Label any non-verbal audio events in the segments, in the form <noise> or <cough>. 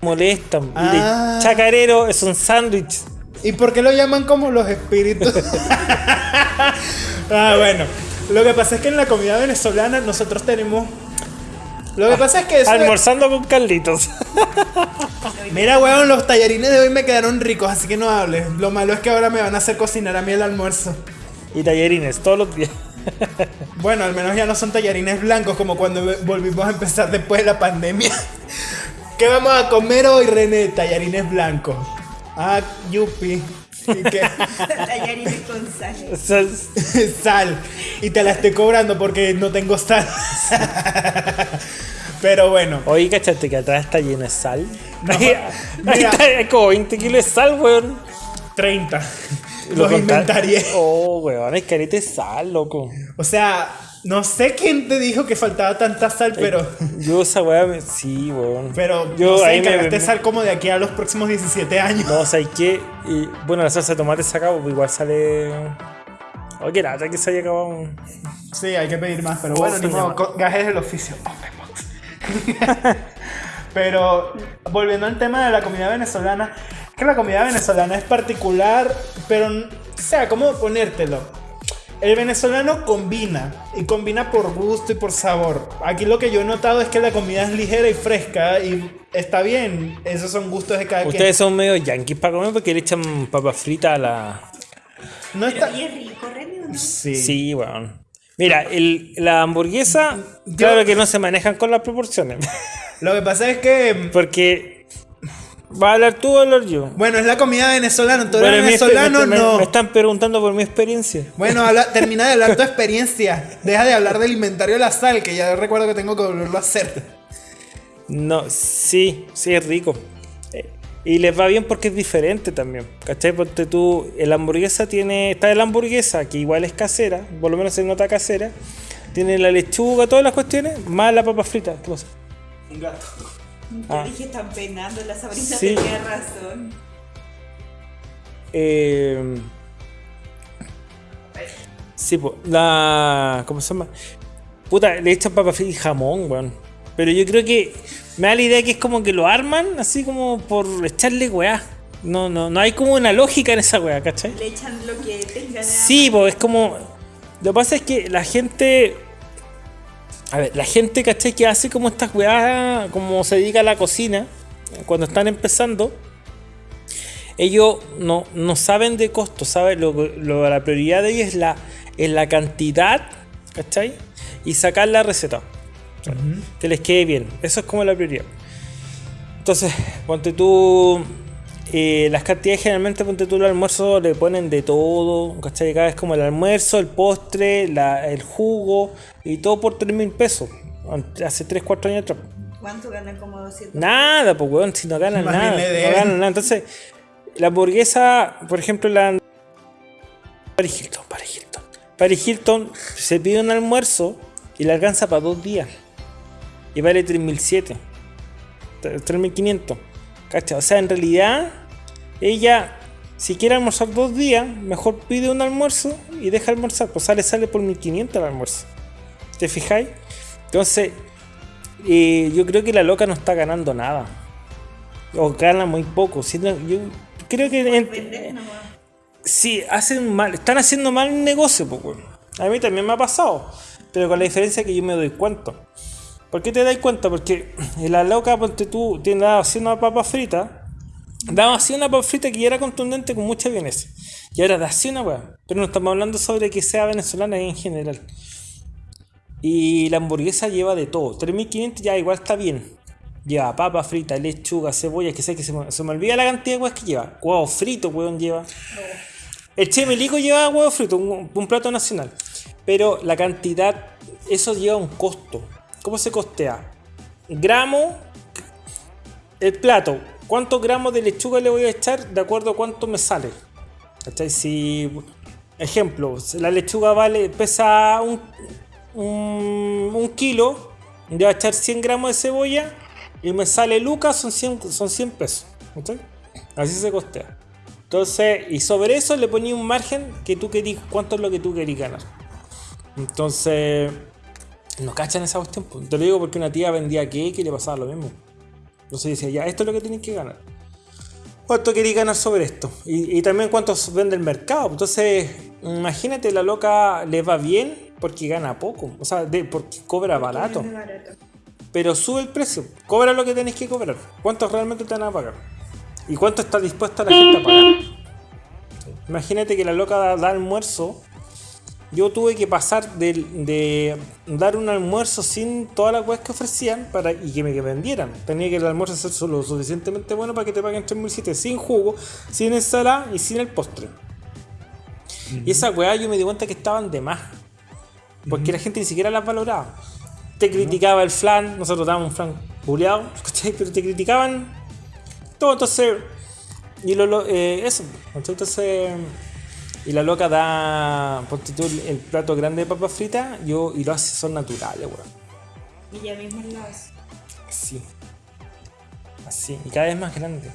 Molestan. Ah. Chacarero es un sándwich. ¿Y por qué lo llaman como los espíritus? <laughs> ah, bueno. Lo que pasa es que en la comida venezolana nosotros tenemos. Lo que pasa es que eso. Almorzando con Carlitos. <laughs> Mira, weón, los tallarines de hoy me quedaron ricos, así que no hables. Lo malo es que ahora me van a hacer cocinar a mí el almuerzo. y tallerines todos los días. <laughs> Bueno, al menos ya no son tallarines blancos como cuando volvimos a empezar después de la pandemia. <laughs> ¿Qué vamos a comer hoy, René? Tallarines blancos. Ah, yupi. ¿Y qué? Tallarines con sal. Es- sal. Y te la estoy cobrando porque no tengo sal. Pero bueno. Oye, ¿cachaste que atrás está lleno de sal? No, Ahí- ahí está, hay como 20 kilos de sal, weón. 30. Lo Los inventarié. Oh, weón, hay careta de sal, loco. O sea, no sé quién te dijo que faltaba tanta sal, pero. Yo esa weá, me- sí, weón. Pero yo no sé, ahí me, me- sal como de aquí a los próximos 17 años. No, ¿sabes qué? Y, bueno, la salsa de tomate se acabó, pues igual sale... Oye, qué lata que se haya acabado. Sí, hay que pedir más, pero Oh, bueno, ni modo, gajes del oficio. <laughs> pero volviendo al tema de la comida venezolana, es que la comida venezolana es particular, pero, o sea, ¿cómo ponértelo? El venezolano combina, y combina por gusto y por sabor. Aquí lo que yo he notado es que la comida es ligera y fresca, y está bien, esos son gustos de cada Ustedes son medio yanquis para comer porque le echan papas fritas a la... quien. No está... Pero y es rico, Remy, ¿o no? Sí. Sí, weón. Mira, el, la hamburguesa, claro que no se manejan con las proporciones. <laughs> Lo que pasa es que... Porque... ¿Va a hablar tú o hablar yo? Bueno, es la comida venezolana, eres Bueno, venezolano, me, me- no. me están preguntando por mi experiencia. Bueno, habla- <laughs> termina de hablar tu experiencia. Deja de hablar del inventario de la sal, que ya recuerdo que tengo que volverlo a hacer. No, sí, sí es rico. Y les va bien porque es diferente también. ¿Cachai? Porque tú, la hamburguesa tiene. Está la hamburguesa, que igual es casera, por lo menos se nota casera. Tiene la lechuga, todas las cuestiones, más la papa frita. ¿Qué pasa? Un gato. Te Ah. dije, están penando, la Sabrina Sí. tenía razón. Eh, sí, pues, la. ¿Cómo se llama? Puta, le echan papa frita y jamón, weón. Pero yo creo que me da la idea que es como que lo arman así como por echarle weá. No, no, no hay como una lógica en esa weá, ¿cachai? Le echan lo que tengan. Sí, pues es como. Lo que pasa es que la gente. A ver, la gente, ¿cachai? Que hace como estas weas, como se dedica a la cocina, cuando están empezando, ellos no, no saben de costo, ¿sabes? Lo, lo- la prioridad de ellos es la, es la cantidad, ¿cachai? Y sacar la receta. Que les quede bien. Eso es como la prioridad. Entonces, ponte tú. eh, las cantidades generalmente, ponte tú el almuerzo, le ponen de todo. ¿Cachai? Cada vez como el almuerzo, el postre, la- el jugo y todo por 3 mil pesos. Hace 3, 4 años atrás. ¿Cuánto ganan como 200? Nada, pues weón, si no ganan nada. No ganan nada. Entonces, la hamburguesa, por ejemplo, la. Paris Hilton, Paris Hilton. Paris Hilton se pide un almuerzo y le alcanza para dos días. Y vale 3007. 3500. ¿Cachai? O sea, en realidad, ella, si quiere almorzar dos días, mejor pide un almuerzo y deja almorzar. Pues sale, sale por 1500 el almuerzo. ¿Te fijáis? Entonces, eh, yo creo que la loca no está ganando nada. O gana muy poco. Si yo creo que sí, hacen mal, están haciendo mal el negocio, pues. A mí también me ha pasado. Pero con la diferencia que yo me doy cuenta. ¿Por qué te das cuenta? Porque <clears throat> la loca, ponte tú, tiene así una papa frita. Daba así una papa frita que ya era contundente con mucha vienesa. Y ahora da así una weá. Pero no estamos hablando sobre que sea venezolana en general. Y la hamburguesa lleva de todo. 3500 ya igual está bien. Lleva papa frita, lechuga, cebolla, que sé que se me, se me olvida la cantidad de weas que lleva. Huevo frito, weón, lleva. El chemelico lleva huevo frito, un plato nacional. Pero la cantidad, eso lleva un costo. ¿Cómo se costea? Gramo, el plato. ¿Cuántos gramos de lechuga le voy a echar de acuerdo a cuánto me sale? Si, ejemplo, la lechuga vale, pesa un, un, kilo, le voy a echar 100 gramos de cebolla, y me sale lucas, son 100, son 100 pesos. Así se costea. Entonces, y sobre eso le ponía un margen que tú querías, cuánto es lo que tú querías ganar. Entonces, no cachan esa cuestión. Te lo digo porque una tía vendía cake y le pasaba lo mismo. Entonces decía, ya, esto es lo que tienes que ganar. ¿Cuánto queréis ganar sobre esto? Y, y también cuánto vende el mercado. Entonces, imagínate, la loca le va bien porque gana poco. O sea, de- porque cobra barato. Pero sube el precio. Cobra lo que tenés que cobrar. ¿Cuánto realmente te van a pagar? ¿Y cuánto está dispuesta la gente a pagar? Imagínate que la loca da, da almuerzo. Yo tuve que pasar de, de dar un almuerzo sin todas las weas que ofrecían para, y que me que vendieran. Tenía que el almuerzo ser solo suficientemente bueno para que te paguen 3.700 sin jugo, sin ensalada y sin el postre. Y esa weá yo me di cuenta que estaban de más. Porque la gente ni siquiera las valoraba. Te criticaba el flan, nosotros dábamos un flan buleado, <laughs> ¿cachai? Pero te criticaban todo, entonces. Y lo, lo- eh, eso, entonces. Y la loca da. Ponte tú el, plato grande de papas fritas yo, y lo hace, son naturales, weón. Y ella misma lo hace. Así. Así. Y cada vez más grande.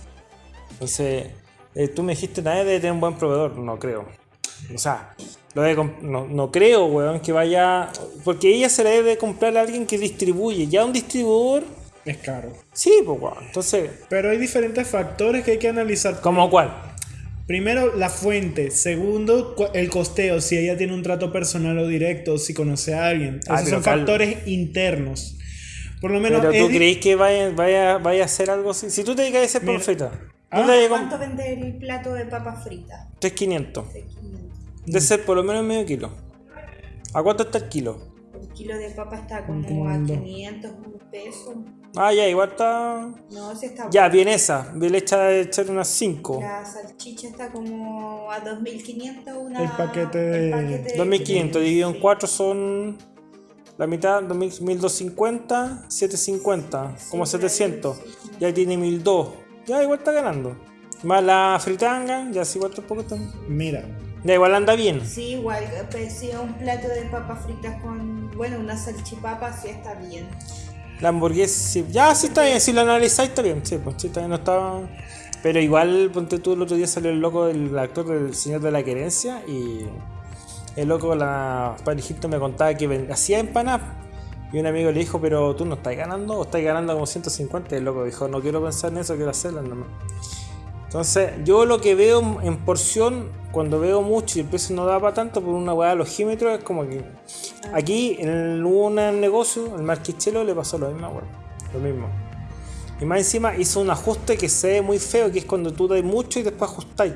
Entonces, eh, tú me dijiste, nadie debe tener un buen proveedor. No creo. O sea, lo debe comp- no, no creo, weón, que vaya. Porque ella se la debe comprar a alguien que distribuye. Ya un distribuidor. Es caro. Sí, pues, weón. Entonces, Pero hay diferentes factores que hay que analizar. ¿como cuál? Primero, la fuente. Segundo, el costeo. Si ella tiene un trato personal o directo, si conoce a alguien. Esos son factores internos. Por lo menos. Pero tú crees que vaya, vaya, vaya a hacer algo así. Si tú te dedicas a hacer Mira. perfecta, Ah, ¿Cuánto vende el plato de papas fritas? 3.500. De 500. Debe ser por lo menos medio kilo. ¿A cuánto está el kilo? Kilo de papa está como a mundo. 500 pesos. Ah, ya, igual está. No, si está Ya, bien esa. Bien hecha de echar unas 5. La salchicha está como a 2500 una El paquete de- el paquete de 2500 dividido en Sí. 4 son. La mitad, 2000, 1250, 750, como Sí, 700. sí, sí. Ya tiene 1200. Ya igual está ganando. Más la fritanga, ya sí igual tampoco está. Mira. Ya igual anda bien. Sí, igual, pues sí, un plato de papas fritas con, bueno, una salchipapa sí está bien. La hamburguesa, sí. ya sí está bien, si lo analizáis está bien, sí, pues sí, está bien, no estaba. Pero igual, ponte tú, el otro día salió el loco del actor del Señor de la Querencia y el loco la parejita me contaba que ven- hacía empanadas. Y un amigo le dijo, pero tú no estás ganando o estás ganando como 150. Y el loco dijo, no quiero pensar en eso, quiero hacerlas nomás. Entonces, yo lo que veo en porción, cuando veo mucho y el precio no da para tanto por una hueá de logímetros, es como que aquí en el, hubo un negocio, el Marquichelo le pasó lo mismo, weón. Lo mismo. Y más encima hizo un ajuste que se ve muy feo, que es cuando tú das mucho y después ajustáis.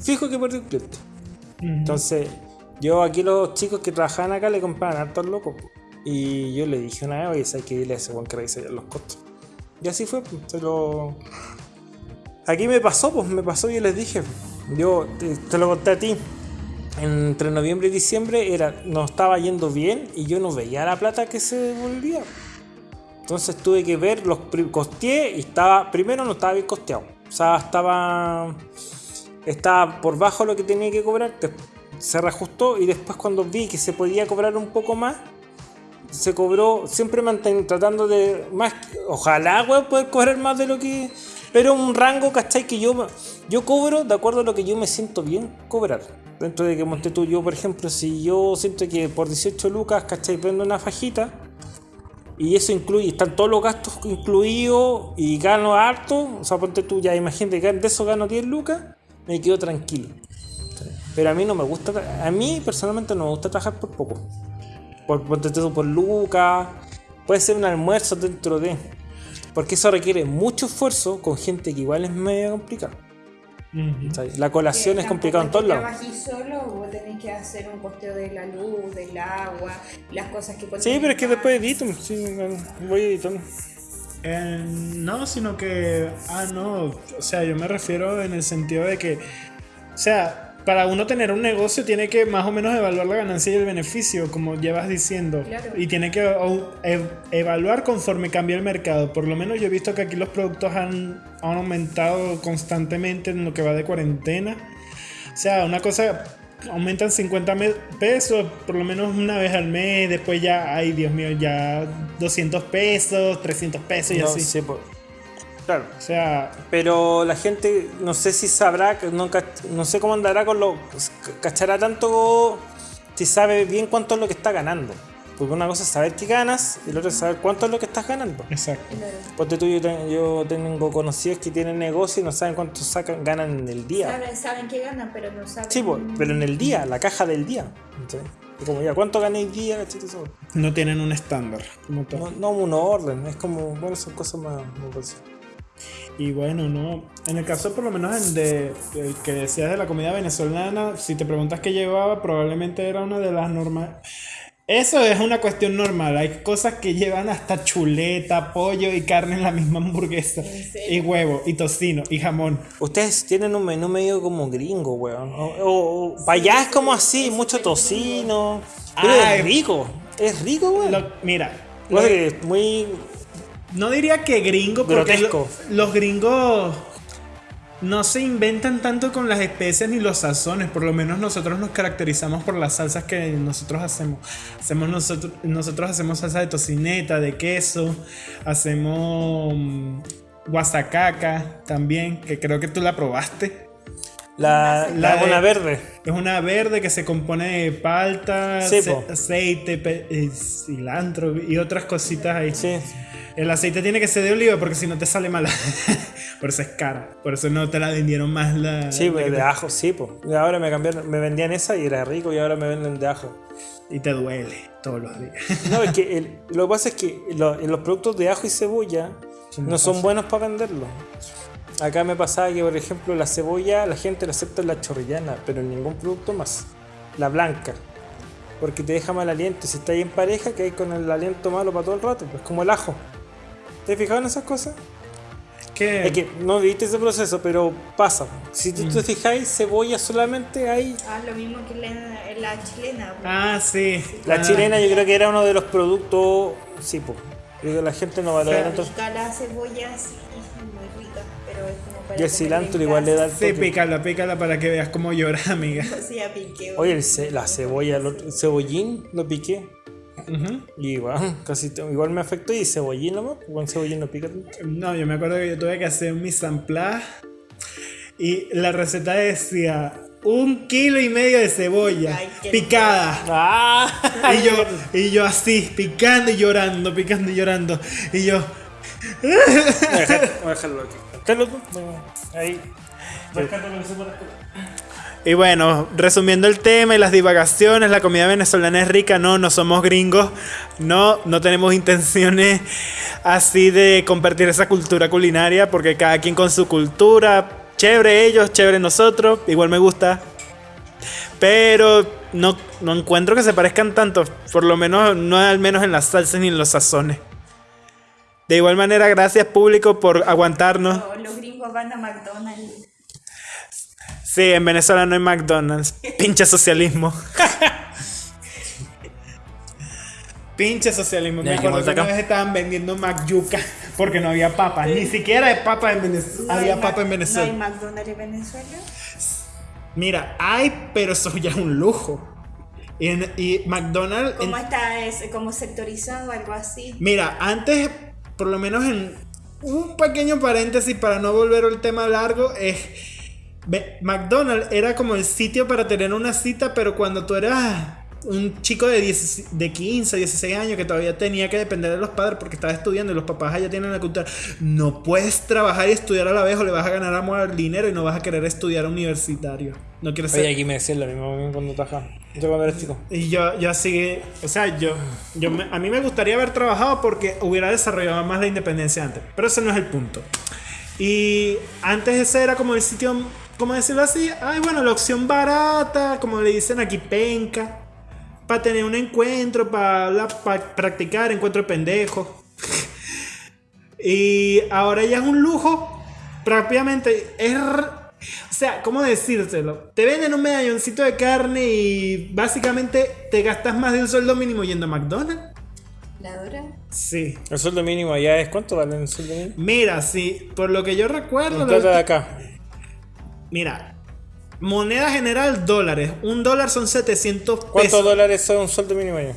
Fijo que perdió el cliente. Entonces, yo aquí los chicos que trabajaban acá le compraban hartos locos. Y yo le dije una vez, oye, hay que irle a ese buen que revise los costos. Y así fue, pues, se lo... Aquí me pasó, pues me pasó yo les dije, yo te, lo conté a ti. Entre noviembre y diciembre era, nos estaba yendo bien y yo no veía la plata que se devolvía. Entonces tuve que ver, los costeé y estaba, primero no estaba bien costeado. O sea, estaba, estaba por bajo lo que tenía que cobrar, se reajustó y después cuando vi que se podía cobrar un poco más, se cobró, siempre manten- tratando de más, ojalá weón, poder cobrar más de lo que, pero un rango, ¿cachai? Que yo, yo cobro de acuerdo a lo que yo me siento bien cobrar. Dentro de que monté tú, yo por ejemplo, si yo siento que por 18 lucas, ¿cachai? Vendo una fajita, y eso incluye, están todos los gastos incluidos y gano harto. O sea, ponte tú ya, imagínate que de eso gano 10 lucas, me quedo tranquilo. Pero a mí no me gusta, a mí personalmente no me gusta trabajar por poco. Por, tú por lucas, puede ser un almuerzo dentro de. Porque eso requiere mucho esfuerzo con gente que igual es medio complicada. La colación es complicada en todos lados. trabajís solo, vos tenés que hacer un costeo de la luz, del agua, las cosas que Sí, pero es que después edito, sí, voy editando. Eh, no, sino que. Ah, no. O sea, yo me refiero en el sentido de que. O sea, para uno tener un negocio tiene que más o menos evaluar la ganancia y el beneficio, como llevas diciendo. Claro. Y tiene que ev- evaluar conforme cambia el mercado. Por lo menos yo he visto que aquí los productos han, han aumentado constantemente en lo que va de cuarentena. O sea, una cosa aumentan 50 me- pesos por lo menos una vez al mes, después ya, ay Dios mío, ya 200 pesos, 300 pesos y No, así. sí, po. Claro. O sea, Pero la gente, no sé si sabrá, que no, no sé cómo andará con lo. cachará tanto si sabe bien cuánto es lo que está ganando. Porque una cosa es saber qué ganas y la otra es saber cuánto es lo que estás ganando. exacto. Claro. Ponte tú, yo, yo tengo conocidos que tienen negocio y no saben cuánto sacan, ganan en el día. Saben, saben que ganan, pero no saben. Sí, pues, pero en el día, la caja del día. Y como ya, ¿cuánto ganéis día? ¿cachai? Eso. No tienen un estándar como. No, no un orden, es como, bueno, son cosas más. más básicas. Y bueno, no. En el caso, por lo menos, en de, del que decías de la comida venezolana, si te preguntas qué llevaba, probablemente era una de las normales. Eso es una cuestión normal. Hay cosas que llevan hasta chuleta, pollo y carne en la misma hamburguesa. Y huevo, y tocino, y jamón. Ustedes tienen un menú medio como gringo, weón. O, o- o- para allá es como así, mucho tocino. Pero Ay. es rico. Es rico, weón. Lo- mira, es muy. No diría que gringo, porque Grotesco. lo- los gringos no se inventan tanto con las especias ni los sazones. Por lo menos nosotros nos caracterizamos por las salsas que nosotros hacemos. Hacemos nosotros, nosotros hacemos salsa de tocineta, de queso, hacemos mm, guasacaca también, que creo que tú la probaste. La, La la de- una verde. Es una verde que se compone de palta, aceite, pe- eh, cilantro y otras cositas ahí. Sí. El aceite tiene que ser de oliva porque si no te sale mala. <laughs> por eso es cara. Por eso no te la vendieron más la. Sí, la pues, de te- ajo, sí, pues. Ahora me cambiaron, me vendían esa y era rico y ahora me venden de ajo. Y te duele todos los días. No, es que el- lo que pasa es que lo- los productos de ajo y cebolla no son buenos para venderlos. Acá me pasaba que, por ejemplo, la cebolla la gente la acepta en la chorrillana, pero en ningún producto más. La blanca. Porque te deja mal aliento. Si estás ahí en pareja, que hay con el aliento malo para todo el rato. Pues como el ajo. ¿Te has fijado en esas cosas? ¿Qué? Es que no viste ese proceso, pero pasa. Si tú te fijáis, cebolla solamente hay. Ah, lo mismo que la, la chilena. pues. Ah, sí. La Ah, chilena yo creo que era uno de los productos. Sí, pues. La gente no valora tanto. La cebolla sí, es muy rica, pero es como para Y el cilantro igual le da el. Sí, pícala, pícala para que veas cómo llora, amiga. <laughs> O sea, piqué. Oye, el ce- la cebolla, el, otro- el cebollín lo piqué. Y igual, <laughs> casi te- igual me afectó. Y cebollín nomás, con cebollín no pica tanto. No, yo me acuerdo que yo tuve que hacer en place y la receta decía un kilo y medio de cebolla Ay, picada. ¡Ah! <laughs> Y yo, y yo así, picando y llorando, picando y llorando. Y yo, <laughs> Voy a dejarlo aquí. Ahí. Rescato lo que se pueda rescatar. Y bueno, resumiendo el tema y las divagaciones, la comida venezolana es rica, no, no somos gringos, no, no tenemos intenciones así de compartir esa cultura culinaria, porque cada quien con su cultura, chévere ellos, chévere nosotros, igual me gusta, pero no, no encuentro que se parezcan tanto, por lo menos no al menos en las salsas ni en los sazones. De igual manera, gracias público por aguantarnos. No, los gringos van a McDonald's. Sí, en Venezuela no hay McDonald's. Pinche socialismo. Pinche socialismo. Me acuerdo ¿qué que una vez estaban vendiendo Macyuca porque no había papas. Ni siquiera hay papa en Venezuela. No había hay papa en Venezuela. No hay McDonald's en Venezuela. Mira, hay, pero eso ya es un lujo. Y, en- y McDonald's. en- ¿Cómo está? Es como sectorizado, algo así. Mira, antes, por lo menos en un pequeño paréntesis para no volver al tema largo, es McDonald's era como el sitio para tener una cita, pero cuando tú eras un chico de, 10 de 15, 16 años que todavía tenía que depender de los padres porque estaba estudiando y los papás allá tienen la cultura, no puedes trabajar y estudiar a la vez o le vas a ganar amor al dinero y no vas a querer estudiar universitario. No quieres ser Oye, aquí me decían lo mismo cuando trabajaba. Yo cuando era chico. y yo, yo así, o sea, yo, yo me- a mí me gustaría haber trabajado porque hubiera desarrollado más la independencia antes, pero ese no es el punto. Y antes ese era como el sitio, ¿cómo decirlo así? Ay, bueno, la opción barata, como le dicen aquí, penca, para tener un encuentro, para practicar, encuentro de pendejos. <laughs> y ahora ya es un lujo, propiamente, es... O sea, ¿cómo decírselo? Te venden un medalloncito de carne y básicamente te gastas más de un sueldo mínimo yendo a McDonald's. ¿La Dora? Sí. El sueldo mínimo allá es cuánto vale el sueldo mínimo? Mira, sí, por lo que yo recuerdo... Un la plato de acá. Mira, Moneda general, dólares. Un dólar son 700 ¿Cuántos pesos. dólares son un sueldo mínimo allá?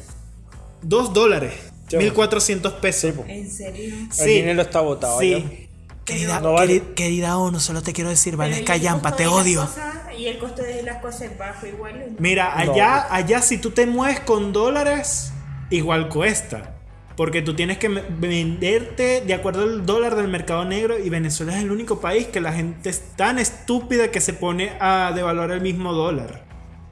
Dos dólares. Ya. 1400 pesos. ¿En serio? El dinero está botado. Sí. Querida, No vale. queri- querida ONU, solo te quiero decir, Pero ¿y Valesca el Yampa, costo te odio. cosas- y el costo de las cosas es bajo igual. Mira, No. allá, allá si tú te mueves con dólares, igual cuesta. Porque tú tienes que venderte de acuerdo al dólar del mercado negro y Venezuela es el único país que la gente es tan estúpida que se pone a devaluar el mismo dólar.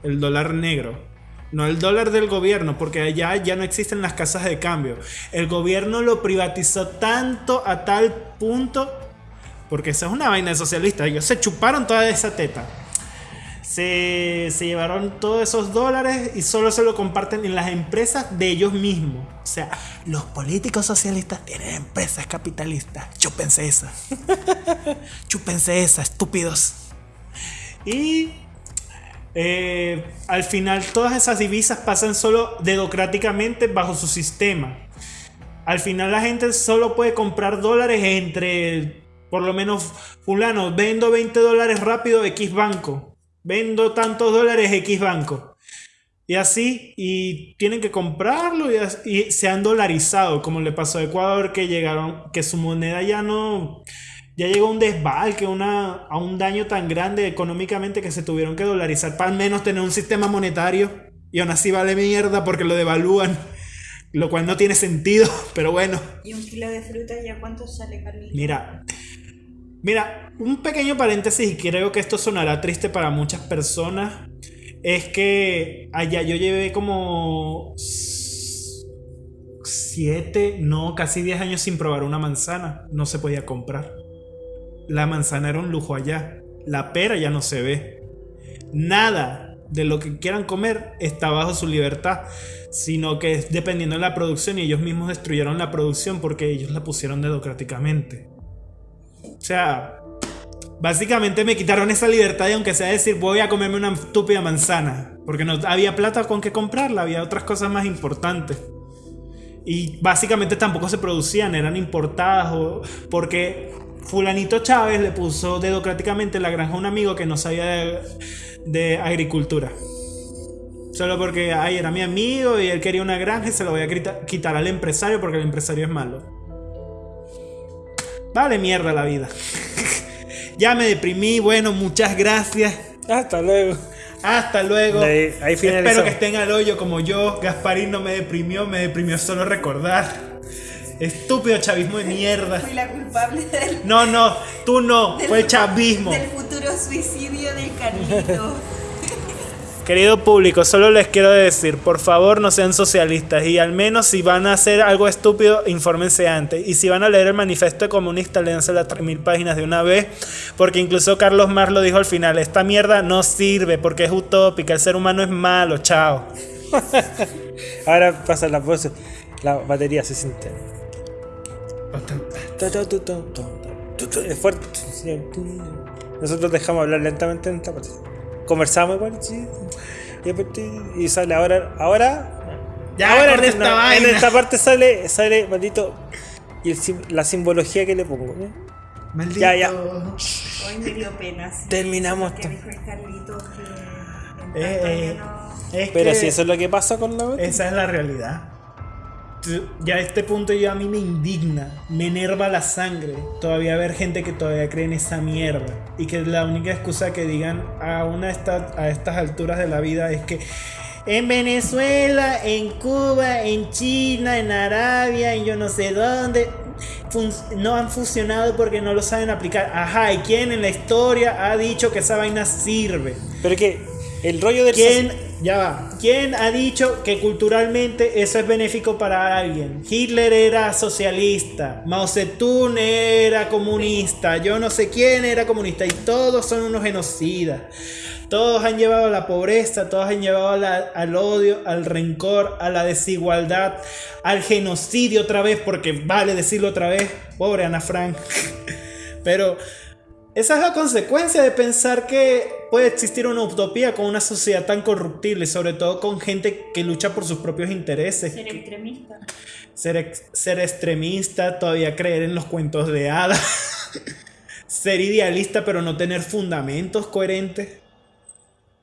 El dólar negro. No el dólar del gobierno, porque allá ya no existen las casas de cambio. El gobierno lo privatizó tanto a tal punto, porque esa es una vaina socialista. Ellos se chuparon toda esa teta se, llevaron todos esos dólares y solo se lo comparten en las empresas de ellos mismos. O sea, los políticos socialistas tienen empresas capitalistas. Chúpense esa. <laughs> Chúpense esa, estúpidos. Y eh, al final todas esas divisas pasan solo dedocráticamente bajo su sistema. Al final la gente solo puede comprar dólares entre, por lo menos, fulano, vendo 20 dólares rápido X banco. Vendo tantos dólares X banco. Y así, y tienen que comprarlo y, se han dolarizado, como le pasó a Ecuador, que llegaron, que su moneda ya no, ya llegó a un desbalque, una, a un daño tan grande económicamente que se tuvieron que dolarizar para al menos tener un sistema monetario. Y aún así vale mierda porque lo devalúan, lo cual no tiene sentido, <laughs> pero bueno. ¿Y un kilo de fruta ya cuánto sale, Carlito? Mira, mira, un pequeño paréntesis y creo que esto sonará triste para muchas personas. Es que allá yo llevé como 7, no, casi 10 años sin probar una manzana. No se podía comprar. La manzana era un lujo allá. La pera ya no se ve. Nada de lo que quieran comer está bajo su libertad, sino que es dependiendo de la producción y ellos mismos destruyeron la producción porque ellos la pusieron dedocráticamente. O sea, básicamente me quitaron esa libertad y aunque sea decir voy a comerme una estúpida manzana, porque no había plata con que comprarla, había otras cosas más importantes. Y básicamente tampoco se producían, eran importadas o porque fulanito Chávez le puso dedocráticamente la granja a un amigo que no sabía de, de agricultura. Solo porque, ay, era mi amigo y él quería una granja y se lo voy a quita- quitar al empresario porque el empresario es malo. Vale mierda la vida. <laughs> ya me deprimí, bueno, muchas gracias. Hasta luego. Hasta luego. Ahí- ahí. Espero que estén al hoyo como yo. Gasparín no me deprimió, me deprimió solo recordar. Estúpido chavismo de mierda. Fui la culpable del, No, no, tú no, del- fue el chavismo. del futuro suicidio del Carlito. Querido público, solo les quiero decir, por favor no sean socialistas y al menos si van a hacer algo estúpido, infórmense antes. Y si van a leer el manifiesto comunista, léanse las 3000 páginas de una vez, porque incluso Carlos Marx lo dijo al final, esta mierda no sirve porque es utópica, el ser humano es malo, chao. <laughs> Ahora pasa la voz. La batería se siente. Es fuerte. Nosotros dejamos hablar lentamente en esta parte. Conversamos igual, sí. Y, sale ahora. Ahora. Ya, ahora en, esta no, vaina. en esta parte sale, sale maldito. Y el la simbología que le pongo. ¿eh? Maldito. Ya, ya. Hoy me dio pena. sí. Terminamos Que esto. dijo el Carlito que Eh, eh, no- Es Pero que si eso es lo que pasa con la esa es la realidad. Ya a este punto ya a mí me indigna, me enerva la sangre todavía ver gente que todavía cree en esa mierda y que la única excusa que digan a una esta- a estas alturas de la vida es que en Venezuela, en Cuba, en China, en Arabia, en yo no sé dónde no han funcionado porque no lo saben aplicar. Ajá, ¿y quién en la historia ha dicho que esa vaina sirve? Pero que el rollo del. ¿Quién, ya va, ¿quién ha dicho que culturalmente eso es benéfico para alguien? Hitler era socialista, Mao Zedong era comunista, yo no sé quién era comunista y todos son unos genocidas. Todos han llevado a la pobreza, todos han llevado al odio, al rencor, a la desigualdad, al genocidio otra vez, porque vale decirlo otra vez, pobre Ana Frank. <laughs> Pero esa es la consecuencia de pensar que puede existir una utopía con una sociedad tan corruptible, sobre todo con gente que lucha por sus propios intereses. Ser extremista. Ser, ex- ser extremista, todavía creer en los cuentos de hadas. <laughs> ser idealista pero no tener fundamentos coherentes.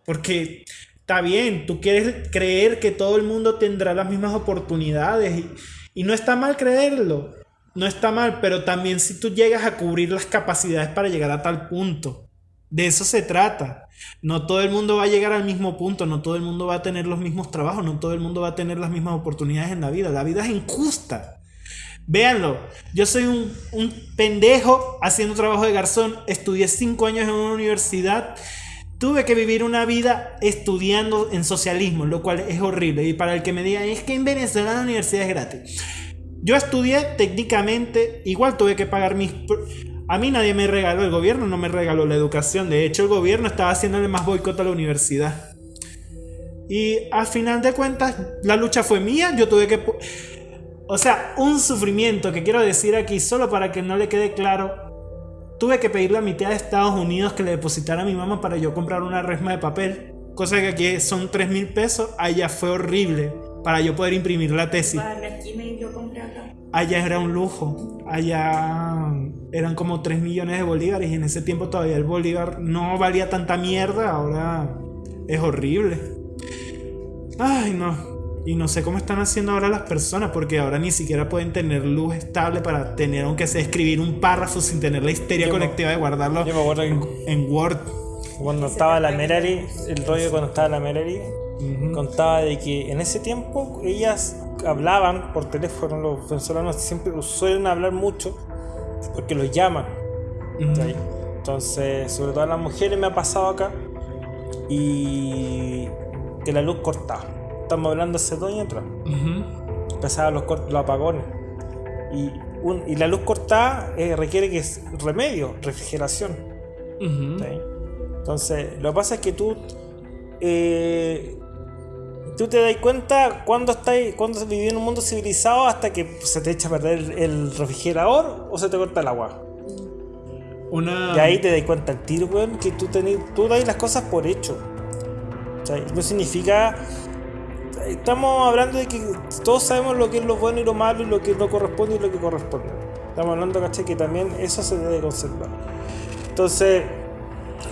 Porque está bien, tú quieres creer que todo el mundo tendrá las mismas oportunidades y, y no está mal creerlo. No está mal, pero también si tú llegas a cubrir las capacidades para llegar a tal punto. De eso se trata. No todo el mundo va a llegar al mismo punto, no todo el mundo va a tener los mismos trabajos, no todo el mundo va a tener las mismas oportunidades en la vida. La vida es injusta. Véanlo, yo soy un, un pendejo haciendo trabajo de garzón, estudié cinco años en una universidad, tuve que vivir una vida estudiando en socialismo, lo cual es horrible. Y para el que me diga, es que en Venezuela la universidad es gratis. Yo estudié técnicamente, igual tuve que pagar mis... A mí nadie me regaló, el gobierno no me regaló la educación, de hecho el gobierno estaba haciéndole más boicot a la universidad. Y al final de cuentas, la lucha fue mía, yo tuve que... O sea, un sufrimiento que quiero decir aquí, solo para que no le quede claro, tuve que pedirle a mi tía de Estados Unidos que le depositara a mi mamá para yo comprar una resma de papel, cosa que aquí son 3 mil pesos, allá fue horrible para yo poder imprimir la tesis. Allá era un lujo. Allá eran como 3 millones de bolívares y en ese tiempo todavía el bolívar no valía tanta mierda. Ahora es horrible. Ay, no. Y no sé cómo están haciendo ahora las personas, porque ahora ni siquiera pueden tener luz estable para tener, aunque sea escribir un párrafo sin tener la histeria colectiva de guardarlo en, en, Word. Cuando estaba la Merari, el rollo cuando estaba la Contaba de que en ese tiempo ellas hablaban por teléfono, los venezolanos siempre suelen hablar mucho porque los llaman. Entonces, sobre todo a las mujeres me ha pasado acá y que la luz cortaba. Estamos hablando hace dos años atrás. Empezaban los, los apagones. Y, y, la luz cortada eh, requiere que es remedio, refrigeración. Entonces, lo que pasa es que tú eh, tú te das cuenta cuando estás cuando vivís en un mundo civilizado hasta que se te echa a perder el refrigerador o se te corta el agua. Una... Y ahí te das cuenta el tiro, weón, que tú, tenés, tú das las cosas por hecho. no significa estamos hablando de que todos sabemos lo que es lo bueno y lo malo y lo que no corresponde y lo que corresponde. Estamos hablando, ¿cachai? Que también eso se debe conservar. Entonces,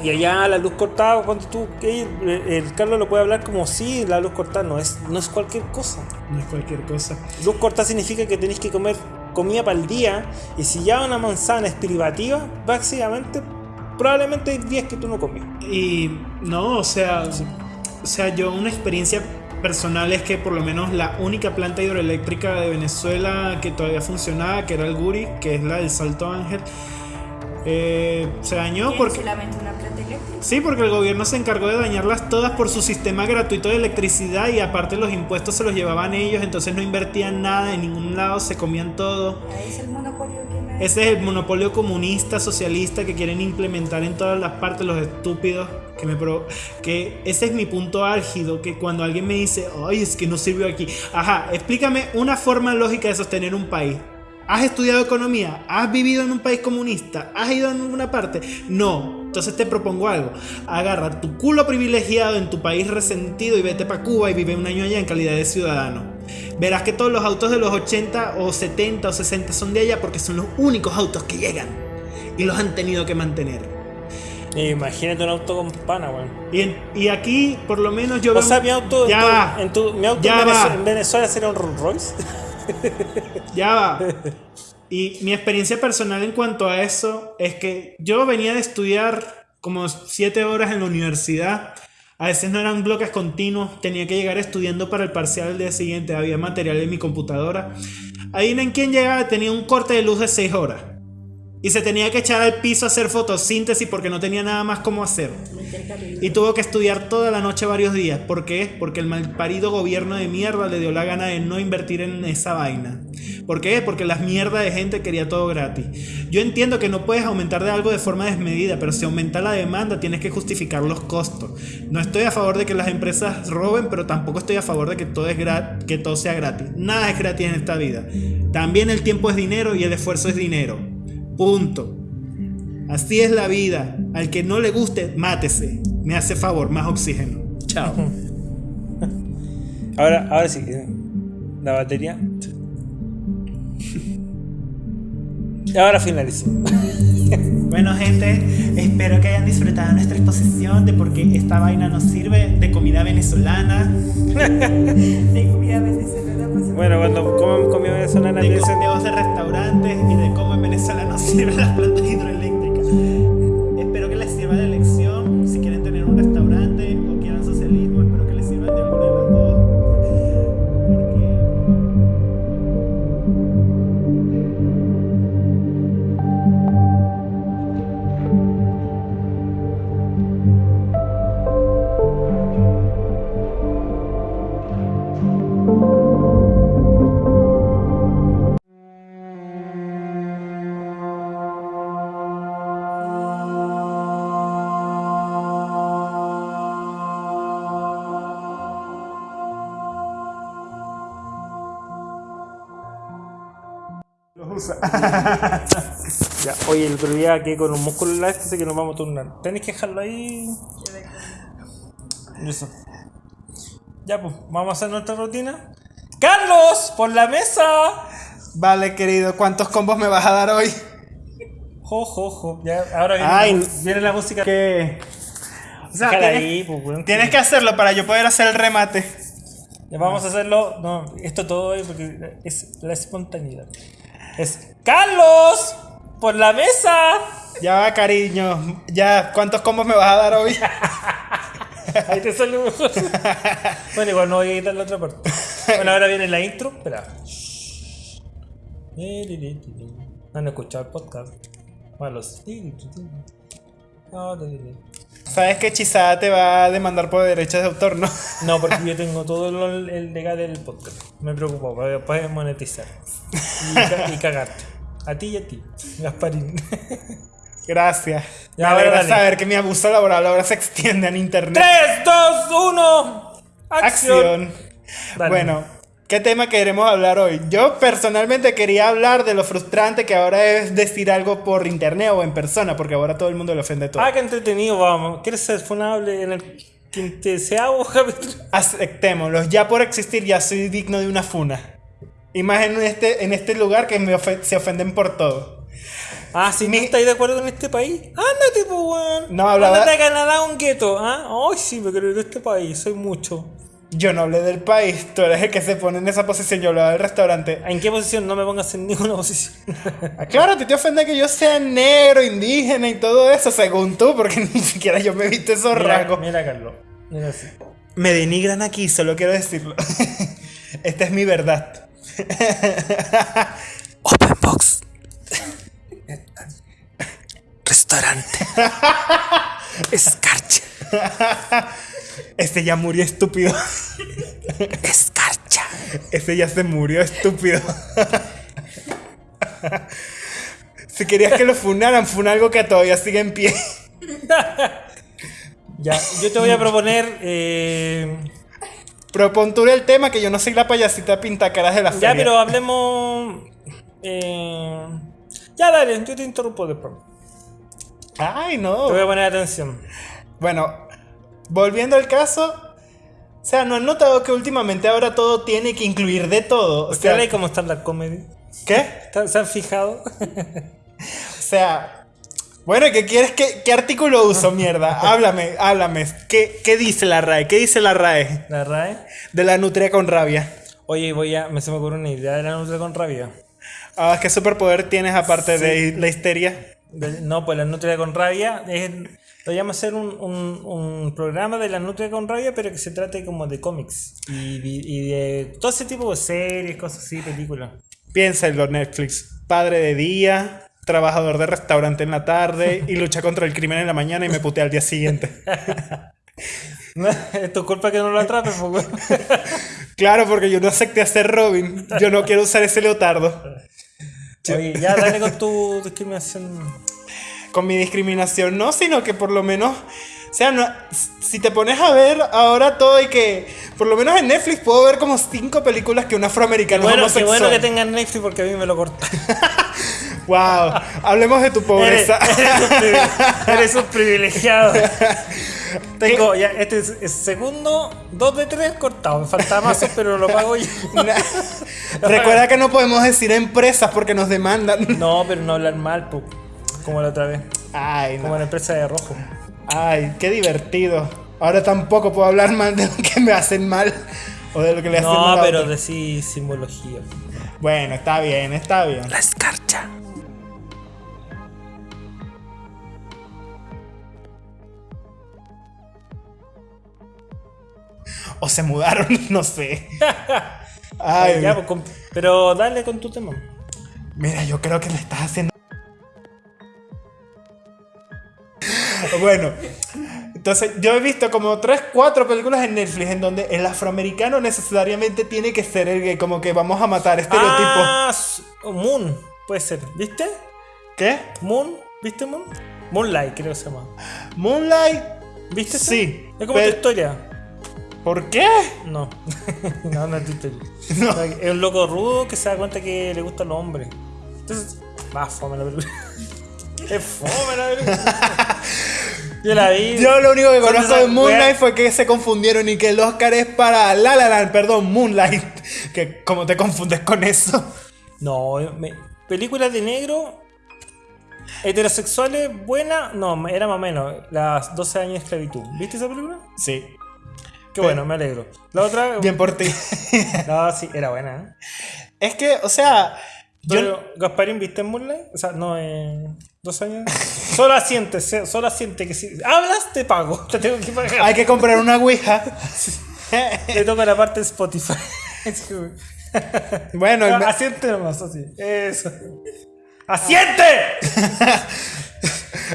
y allá la luz cortada, cuando tú, el, Carlos lo puede hablar como si la luz cortada no es, no es cualquier cosa. No es cualquier cosa. Luz cortada significa que tenéis que comer comida para el día y si ya una manzana es privativa, básicamente, probablemente hay días que tú no comí. Y no, o sea, o sea, yo una experiencia personal es que por lo menos la única planta hidroeléctrica de Venezuela que todavía funcionaba, que era el Guri, que es la del Salto Ángel, eh, se dañó porque... solamente una planta eléctrica? Sí, porque el gobierno se encargó de dañarlas todas por su sistema gratuito de electricidad y aparte los impuestos se los llevaban ellos, entonces no invertían nada en ningún lado, se comían todo. Ahí es el monopolio Ese es el monopolio comunista, socialista que quieren implementar en todas las partes los estúpidos que me pro que ese es mi punto álgido que cuando alguien me dice ay es que no sirvió aquí ajá explícame una forma lógica de sostener un país ¿Has estudiado economía? ¿Has vivido en un país comunista? ¿Has ido en alguna parte? No. Entonces te propongo algo. Agarra tu culo privilegiado en tu país resentido y vete para Cuba y vive un año allá en calidad de ciudadano. Verás que todos los autos de los 80 o 70 o 60 son de allá porque son los únicos autos que llegan. Y los han tenido que mantener. Imagínate un auto con pana, weón. Y, y, aquí, por lo menos yo O sea, mi auto, ya en, tu, mi auto en, Venezuela, en, Venezuela, sería un Rolls Royce. <laughs> <laughs> ya va. Y mi experiencia personal en cuanto a eso es que yo venía de estudiar como 7 horas en la universidad. A veces no eran bloques continuos, tenía que llegar estudiando para el parcial del día siguiente, había material en mi computadora. Ahí en quien llegaba tenía un corte de luz de 6 horas y se tenía que echar al piso a hacer fotosíntesis porque no tenía nada más como hacer. Y tuvo que estudiar toda la noche varios días. ¿Por qué? Porque el malparido gobierno de mierda le dio la gana de no invertir en esa vaina. ¿Por qué? Porque las mierdas de gente quería todo gratis. Yo entiendo que no puedes aumentar de algo de forma desmedida, pero si aumenta la demanda tienes que justificar los costos. No estoy a favor de que las empresas roben, pero tampoco estoy a favor de que todo, que todo sea gratis. Nada es gratis en esta vida. También el tiempo es dinero y el esfuerzo es dinero. Punto. Así es la vida. Al que no le guste, mátese. Me hace favor, más oxígeno. Chao. <laughs> Ahora, ahora sí. La batería. Ahora finalizo. <laughs> Bueno, gente, espero que hayan disfrutado nuestra exposición de por qué esta vaina nos sirve de comida venezolana, <laughs> De comida venezolana, pues, Bueno, cuando comen comida venezolana de consejos de restaurantes y de cómo en Venezuela nos sirven las plantas hidroeléctricas. Ya, oye, el otro día que con un músculo en la así que nos vamos a turnar. Tenés que dejarlo ahí. Eso. Ya, pues, vamos a hacer nuestra rutina. ¡Carlos! ¡Por la mesa! Vale, querido, ¿cuántos combos me vas a dar hoy? Jo, jo, jo. Ya, ahora viene, Ay, la, viene la música. ¿Qué? O sea, Déjala tienes, ahí, pues, weón. tienes que hacerlo para yo poder hacer el remate. Ya vamos a hacerlo. No, esto todo hoy porque es la espontaneidad. Es ¡Carlos! ¡Por la mesa! Ya va, cariño. Ya, ¿cuántos combos me vas a dar hoy? <laughs> Ahí te sale mejor. bueno, igual no voy a quitar la otra parte. Bueno, ahora viene la intro. Espera. No han escuchado el podcast. Malos. Sabes que Chisada te va a demandar por derechos de autor, ¿no? No, porque yo tengo todo el, legal del podcast. Me preocupo, para después monetizar. Y, y cagarte. A ti y a ti, Gasparín. <laughs> Gracias. Ya, me alegra saber que mi abuso laboral ahora se extiende en internet. 3, 2, 1. Acción. Acción. Bueno, ¿qué tema queremos hablar hoy? Yo personalmente quería hablar de lo frustrante que ahora es decir algo por internet o en persona, porque ahora todo el mundo le ofende todo. Ah, qué entretenido, vamos. ¿Quieres ser funable en el quinceavo capítulo? Aceptémoslo, ya por existir ya soy digno de una funa. Y más en este, en este lugar que me se ofenden por todo. Ah, si Mi- no estáis de acuerdo con este país, ándate, pues, weón. No, hablaba- Ándate a Canadá un gueto, ¿ah? Ay, sí, me creo de este país, soy mucho. Yo no hablé del país, tú eres el que se pone en esa posición, yo hablaba del restaurante. ¿En qué posición? No me pongas en ninguna <laughs> posición. Ah, Claro, ti te ofende que yo sea negro, indígena y todo eso, según tú, porque <laughs> ni siquiera yo me viste esos mira, rasgos. mira, Carlos. Mira así. Me denigran aquí, solo quiero decirlo. <laughs> Esta es mi verdad. <laughs> Open box. Restaurante. <laughs> Escarcha. Este ya murió estúpido. Escarcha. Este ya se murió estúpido. Si querías que lo funaran, funa algo que todavía sigue en pie. <laughs> Ya, yo te voy a proponer. Eh, Propon tú el tema que yo no soy la payasita pintacaras de la feria. ya, pero hablemos. Eh, ya, dale, yo te interrumpo después. Ay, Te no. voy a poner atención. Bueno, volviendo al caso. O sea, ¿no han notado que últimamente ahora todo tiene que incluir de todo? O ¿Usted sea, cómo está la comedy? ¿qué? ¿Está- ¿Se han fijado? <laughs> O sea, bueno, ¿qué quieres? ¿Qué, qué artículo uso, mierda? <laughs> Háblame, háblame. ¿Qué, ¿Qué dice la RAE? ¿Qué dice la RAE La RAE. de la nutria con rabia? Oye, voy a. Me se me ocurre una idea de la nutria con rabia. Ah, ¿Qué superpoder tienes aparte de la histeria? De- no, pues la nutria con rabia es. Lo llamo hacer un, un, un programa de la nutria con rabia, pero que se trate como de cómics. Y, de- y de todo ese tipo de series, cosas así, películas. Piénsalo, Netflix. Padre de día, trabajador de restaurante en la tarde y lucha contra el crimen en la mañana y me putea al día siguiente. es <laughs> tu culpa que no lo atrapes, pues. Claro, porque yo no acepté hacer Robin. Yo no quiero usar ese leotardo. Oye, ya dale con tu discriminación. Con mi discriminación, no, sino que por lo menos. O sea, no- si te pones a ver ahora todo y que. Por lo menos en Netflix puedo ver como cinco películas que un afroamericano es Bueno, qué homosexual. bueno que tengan Netflix porque a mí me lo corta. <laughs> Wow. Hablemos de tu pobreza. eres un privi- eres un privilegiado. <laughs> Tengo ya, este es el segundo, dos de tres cortados. Me falta más, pero lo pago yo. <laughs> Recuerda que no podemos decir empresas porque nos demandan. <laughs> No, pero no hablar mal, po, como la otra vez. Ay, Como no. la empresa de rojo. Ay, qué divertido. Ahora tampoco puedo hablar mal de lo que me hacen mal o de lo que le hacen mal No, pero decís simbología. Bueno, está bien, está bien. La escarcha. O se mudaron, <laughs> no sé. <laughs> Ay, ya, pues, pero dale con tu tema. mira, yo creo que le estás haciendo. Bueno, entonces yo he visto como 3, 4 películas en Netflix en donde el afroamericano necesariamente tiene que ser el gay, como que vamos a matar estereotipos. Ah, Moon, puede ser. ¿Viste? ¿Qué? Moon, ¿viste Moon? Moonlight, creo que se llama. Moonlight. ¿Viste? Sí, Es como pero- tu historia. ¿Por qué? No. <laughs> no, no historia. No. Es un loco rudo que se da cuenta que le gustan los hombres. Entonces, va, fome la película. <laughs> es fome la película. <laughs> Yo la vi. Yo lo único que conozco de Moonlight fue que se confundieron y que el Oscar es para La La Land, perdón, Moonlight. Que como te confundes con eso. No, me- películas de negro. Heterosexuales, buena. No, era más o menos. Las 12 años de esclavitud. ¿Viste esa película? Sí. Qué bueno, me alegro. La otra. Bien por ti. <laughs> No, sí, era buena, ¿eh? es que, o sea, yo Pero, Gasparín, ¿viste en Moonlight? O sea, no, eh, dos años. Solo asiente, se- solo asiente que si hablas, te pago. <laughs> Te tengo que pagar. hay que comprar una Ouija. Te toca la parte de Spotify. bueno, No, me- asiente nomás, así. Eso. ¡Asiente! <laughs>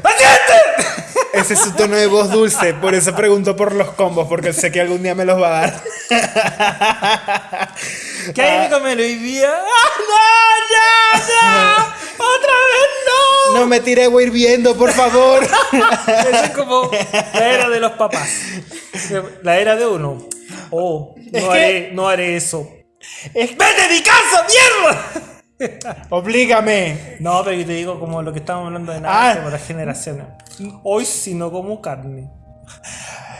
¡Asiente! Ese es su tono de voz dulce, por eso pregunto por los combos, porque sé que algún día me los va a dar. <laughs> ¿Qué hay que comer hoy día? ¡Ah, no, ya, ya! ¡Otra vez no! No me tire agua hirviendo, por favor. <laughs> Eso es como la era de los papás. La era de uno. Oh, no, que- haré, no haré eso. Es- ¡Vete de mi casa, mierda! <laughs> Oblígame. No, pero yo te digo como lo que estábamos hablando de Ah. nada por las generaciones. Hoy sí no como carne.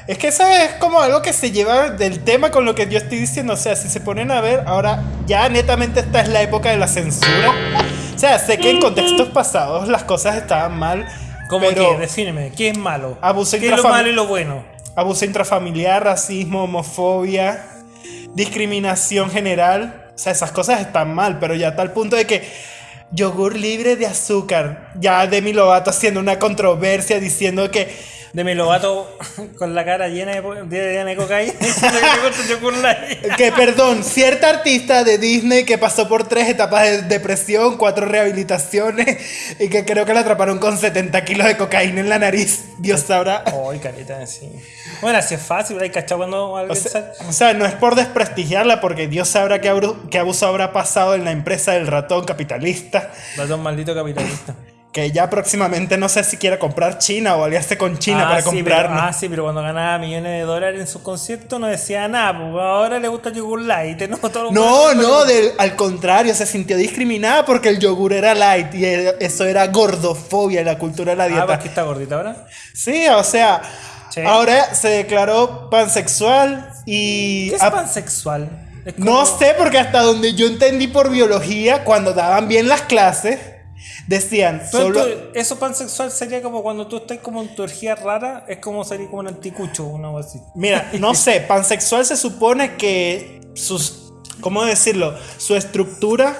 Es que eso es como algo que se lleva del tema con lo que yo estoy diciendo. O sea, si se ponen a ver, ahora ya netamente esta es la época de la censura. O sea, sé que en contextos pasados las cosas estaban mal. ¿Cómo pero que? Defíneme, ¿qué es malo? Abuso ¿Qué es lo malo y lo bueno? Abuso intrafamiliar, racismo, homofobia, discriminación general. Sea, esas cosas están mal, pero ya a tal punto de que yogur libre de azúcar. Ya Demi Lovato haciendo una controversia diciendo que De mi lobato <laughs> con la cara llena de, llena de cocaína. <laughs> que perdón, cierta artista de Disney que pasó por tres etapas de depresión, cuatro rehabilitaciones y que creo que la atraparon con 70 kilos de cocaína en la nariz. Dios sabrá. Ay, carita, sí. Bueno, así es fácil, hay cachado cuando O alguien sea, sale. o sea, no es por desprestigiarla porque Dios sabrá qué abuso habrá pasado en la empresa del ratón capitalista. Ratón maldito capitalista. Que ya próximamente no sé si quiera comprar China o aliarse con China ah, para sí, pero, ah, sí, pero cuando ganaba millones de dólares en sus conciertos no decía nada, pues ahora le gusta el yogur light. <laughs> No, todo No, no, del- al contrario, se sintió discriminada porque el yogur era light y eso era gordofobia en la cultura de la Ah, dieta. porque está gordita ahora. Sí, o sea, ahora se declaró pansexual y... ¿Qué es pansexual? Es no sé, porque hasta donde yo entendí por biología, cuando daban bien las clases, decían solo... tú- eso pansexual sería como cuando tú estás como en tu orgía rara, es como sería como un anticucho o algo así. Mira, no <laughs> sé, pansexual se supone que sus... ¿Cómo decirlo? Su estructura...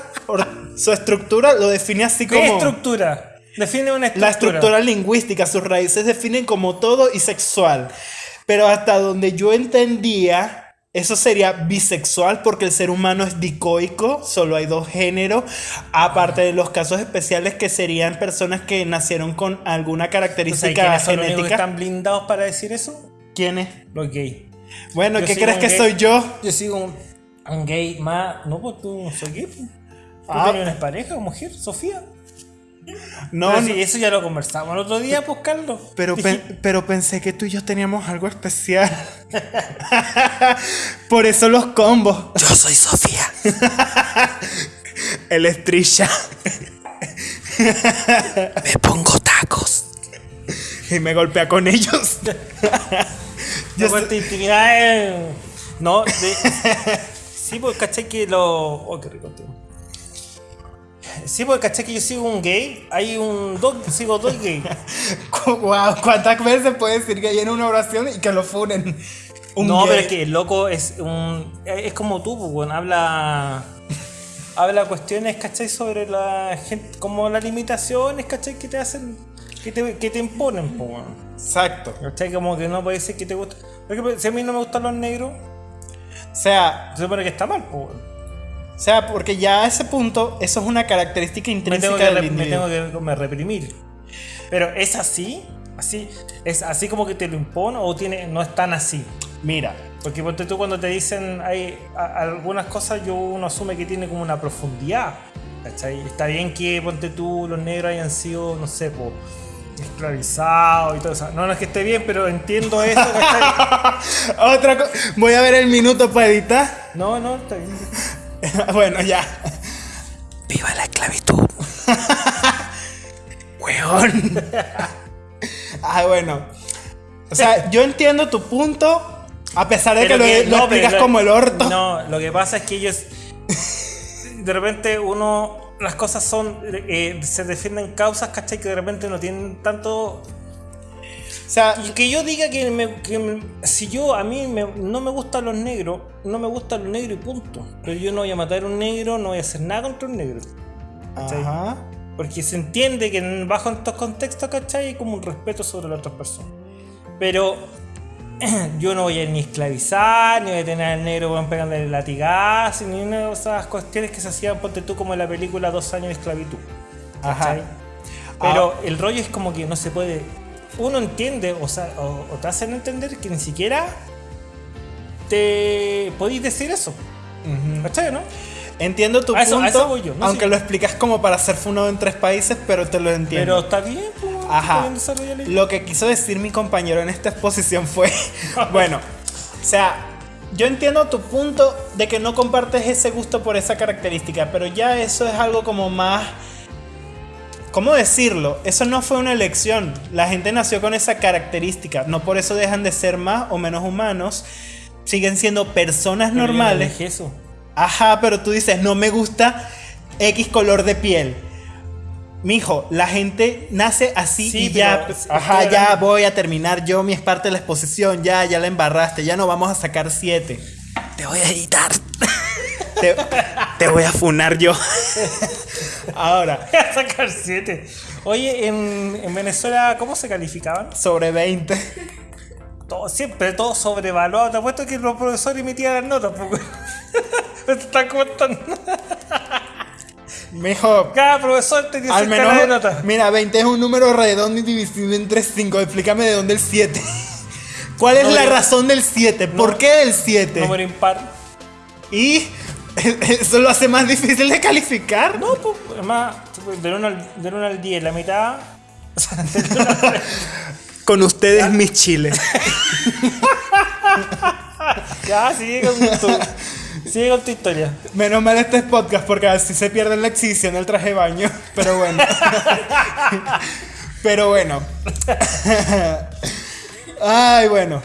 su estructura lo define así ¿Qué como... estructura? Define una estructura. La estructura lingüística, sus raíces definen como todo y sexual. Pero hasta donde yo entendía, eso sería bisexual porque el ser humano es dicoico, solo hay dos géneros, aparte de los casos especiales que serían personas que nacieron con alguna O sea, ¿y característica ¿Quiénes son los genética. están blindados para decir eso? ¿Quiénes? Los gays. Bueno, Yo ¿qué crees que gay. soy yo? Yo sigo un, un gay más. No, pues tú no soy gay. pues. ¿Tú Ah. una pareja, mujer? ¿Sofía? No, no, sí, eso ya lo conversamos el otro día, pues Carlos. <laughs> pero, pen- pero pensé que tú y yo teníamos algo especial. <laughs> Por eso los combos. Yo soy Sofía. <laughs> El estrella. Me pongo tacos. y me golpea con ellos. Yo cuento intimidades. No, de- sí, porque caché que lo. Oh, qué rico tío. Sí, porque caché que yo sigo un gay. Hay un dos, sigo dos gay. <laughs> wow, ¿cuántas veces puedes decir que hay en una oración y que lo funen? Un no, gay. pero es que el loco es un. Es como tú, pues, bueno, habla. Habla cuestiones, ¿cachai? Sobre la gente. Como las limitaciones, ¿cachai? Que te hacen. Que te, que te imponen, pues, bueno. Exacto. ¿Cachai? Como que no puede ser que te guste. Por ejemplo, si a mí no me gustan los negros, O sea, se supone que está mal, pues. O sea, porque ya a ese punto, eso es una característica me intrínseca tengo, que, del me tengo que como reprimir. Pero es así, así, es así como que te lo impone o tiene, no es tan así. Mira, Porque ponte tú cuando te dicen hay a- algunas cosas, yo uno asume que tiene como una profundidad. ¿cachai? Está bien que ponte tú los negros hayan sido, no sé, po, esclavizados y todo eso. No, no es que esté bien, pero entiendo eso, <laughs> otra cosa. Voy a ver el minuto para editar. No, no, está bien. <laughs> bueno, ya. Viva la esclavitud. <laughs> Weón. ah, bueno. O sea, yo entiendo tu punto, a pesar de que lo, lo no, explicas como el orto. No, lo que pasa es que ellos. De repente uno. Las cosas son. eh, se defienden causas, ¿cachai? Que de repente no tienen tanto. O sea, que yo diga que, me- que me- si yo a mí me- no me gustan los negros, no me gustan los negros y punto. Pero yo no voy a matar a un negro, no voy a hacer nada contra un negro. ¿cachai? ajá. Porque se entiende que bajo estos contextos, ¿cachai? Hay como un respeto sobre las otras personas. Pero <clears throat> yo no voy a ni esclavizar, ni voy a tener al negro weón, pegándole latigazos, ni una de esas cuestiones que se hacían, ponte tú, como en la película Dos años de esclavitud. Ajá. ¿cachai? Pero el rollo es como que no se puede. Uno entiende, o, sea, o, o te hacen entender que ni siquiera te podéis decir eso. Ujú. ¿Cachai, no? Entiendo tu A punto, eso voy yo, no aunque lo explicas como para ser funado en tres países, pero te lo Pero entiendo. está bien, pues, está Ajá. bien. Lo que quiso decir mi compañero en esta exposición fue, <laughs> <laughs> bueno, o sea, yo entiendo tu punto de que no compartes ese gusto por esa característica, pero ya eso es algo como más... ¿Cómo decirlo? Eso no fue una elección. La gente nació con esa característica. No por eso dejan de ser más o menos humanos. Siguen siendo personas Pero yo normales. dije eso. Ajá, pero tú dices, no me gusta X color de piel. Mijo, la gente nace así Sí, y ya, pero- ajá, ya voy a terminar yo, mi es parte de la exposición, ya, ya la embarraste, ya no vamos a sacar siete. Te voy a editar. <laughs> Te, te voy a funar yo. Ahora, <laughs> Voy a sacar 7. Oye, en, en Venezuela, ¿cómo se calificaban? sobre 20. Todo, siempre todo sobrevaluado. Te apuesto que los profesores emitían las notas. Porque <laughs> me están contando. Mijo, Cada profesor tenía al su escala de menos, notas. mira, 20 es un número redondo y divisible entre 5. Explícame de dónde el 7. ¿Cuál es la Número- razón del 7? ¿Por No- qué el 7? Número impar. Y <laughs> eso lo hace más difícil de calificar. No, pues, además, del 1 al, al 10, la mitad. o sea, del uno al- <laughs> Con ustedes, mis chiles. <laughs> ya, sigue con tu, sigue con tu historia. Menos mal este es podcast porque así se pierde la exhibición del traje de baño. Pero bueno. Pero bueno. Ay, bueno.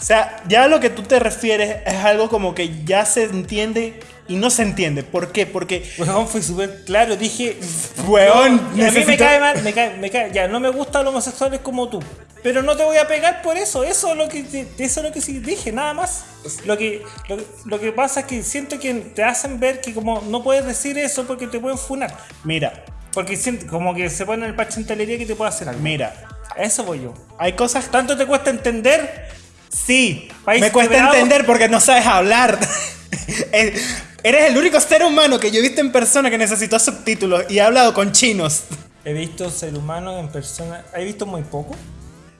O sea, ya a lo que tú te refieres es algo como que ya se entiende y no se entiende. ¿Por qué? Porque, Weón, fue súper claro. Dije, weón, No, a mí me cae mal, me cae, me cae, ya no me gustan los homosexuales como tú, pero no te voy a pegar por eso, eso es lo que eso es lo que sí dije, nada más. Lo que, lo, lo que pasa es que siento que te hacen ver que como no puedes decir eso porque te pueden funar, Mira, porque siento, como que se ponen el parche en telería que te puede hacer algo. mira. A eso voy yo. Hay cosas Tanto te cuesta entender, Sí, País me cuesta entender porque no sabes hablar. <laughs> Eres el único ser humano que yo he visto en persona que necesitó subtítulos y he hablado con chinos. he visto ser humano en persona, he visto muy poco.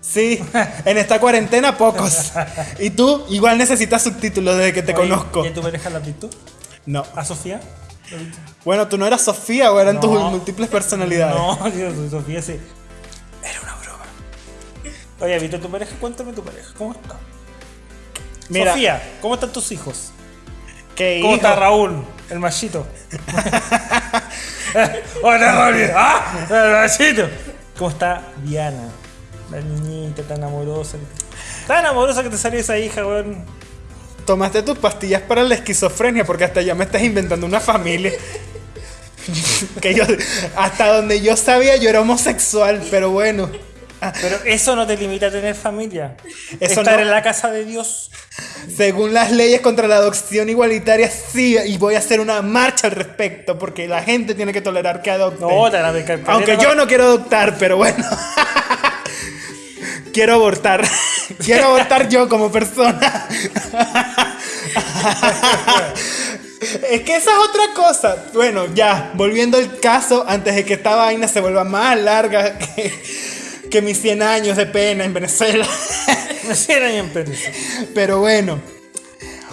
Sí, en esta cuarentena pocos. <laughs> Y tú igual necesitas subtítulos desde que te Oye, conozco. ¿Y a tu pareja la has visto? No. ¿A Sofía? Bueno, tú no eras Sofía o eran tus múltiples personalidades. <laughs> No, Dios, Sofía sí. Oye, ¿viste tu pareja? Cuéntame tu pareja. ¿Cómo está? Mira, Sofía, ¿cómo están tus hijos? ¿Cómo hijo, está Raúl, el machito? <laughs> Hola, Raúl. ¡Ah! El machito. ¿Cómo está Diana? La niñita tan amorosa. Tan amorosa que te salió esa hija, weón. Tomaste tus pastillas para la esquizofrenia porque hasta ya me estás inventando una familia. <laughs> que yo, hasta donde yo sabía yo era homosexual, pero bueno. Pero eso no te limita a tener familia. Eso Estar no. en la casa de Dios. Según las leyes contra la adopción igualitaria, sí, y voy a hacer una marcha al respecto porque la gente tiene que tolerar que adopten. No, te van a picar Aunque yo no quiero adoptar, pero bueno. <laughs> quiero abortar. <laughs> quiero abortar yo como persona. <laughs> es que esa es otra cosa. Bueno, ya, volviendo al caso, antes de que esta vaina se vuelva más larga que, que mis 100 años de pena en Venezuela. <laughs> En permiso. Pero bueno,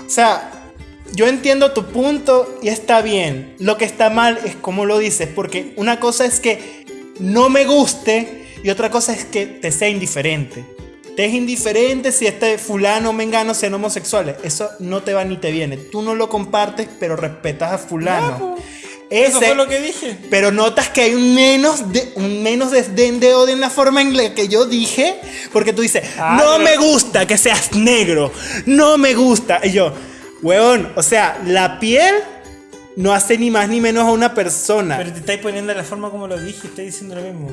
o sea, yo entiendo tu punto y está bien. Lo que está mal es cómo lo dices, porque una cosa es que no me guste y otra cosa es que te sea indiferente. Te es indiferente si este fulano o mengano sean homosexuales. Eso no te va ni te viene. Tú no lo compartes, pero respetas a fulano. Eso Ese- fue lo que dije. pero notas que hay un menos, de, un menos desdén de odio en la forma en la que yo dije. Porque tú dices, Ah, no pero- me gusta que seas negro. No me gusta. Y yo, weón, o sea, la piel no hace ni más ni menos a una persona. Pero te estáis poniendo de la forma como lo dije, estoy diciendo lo mismo.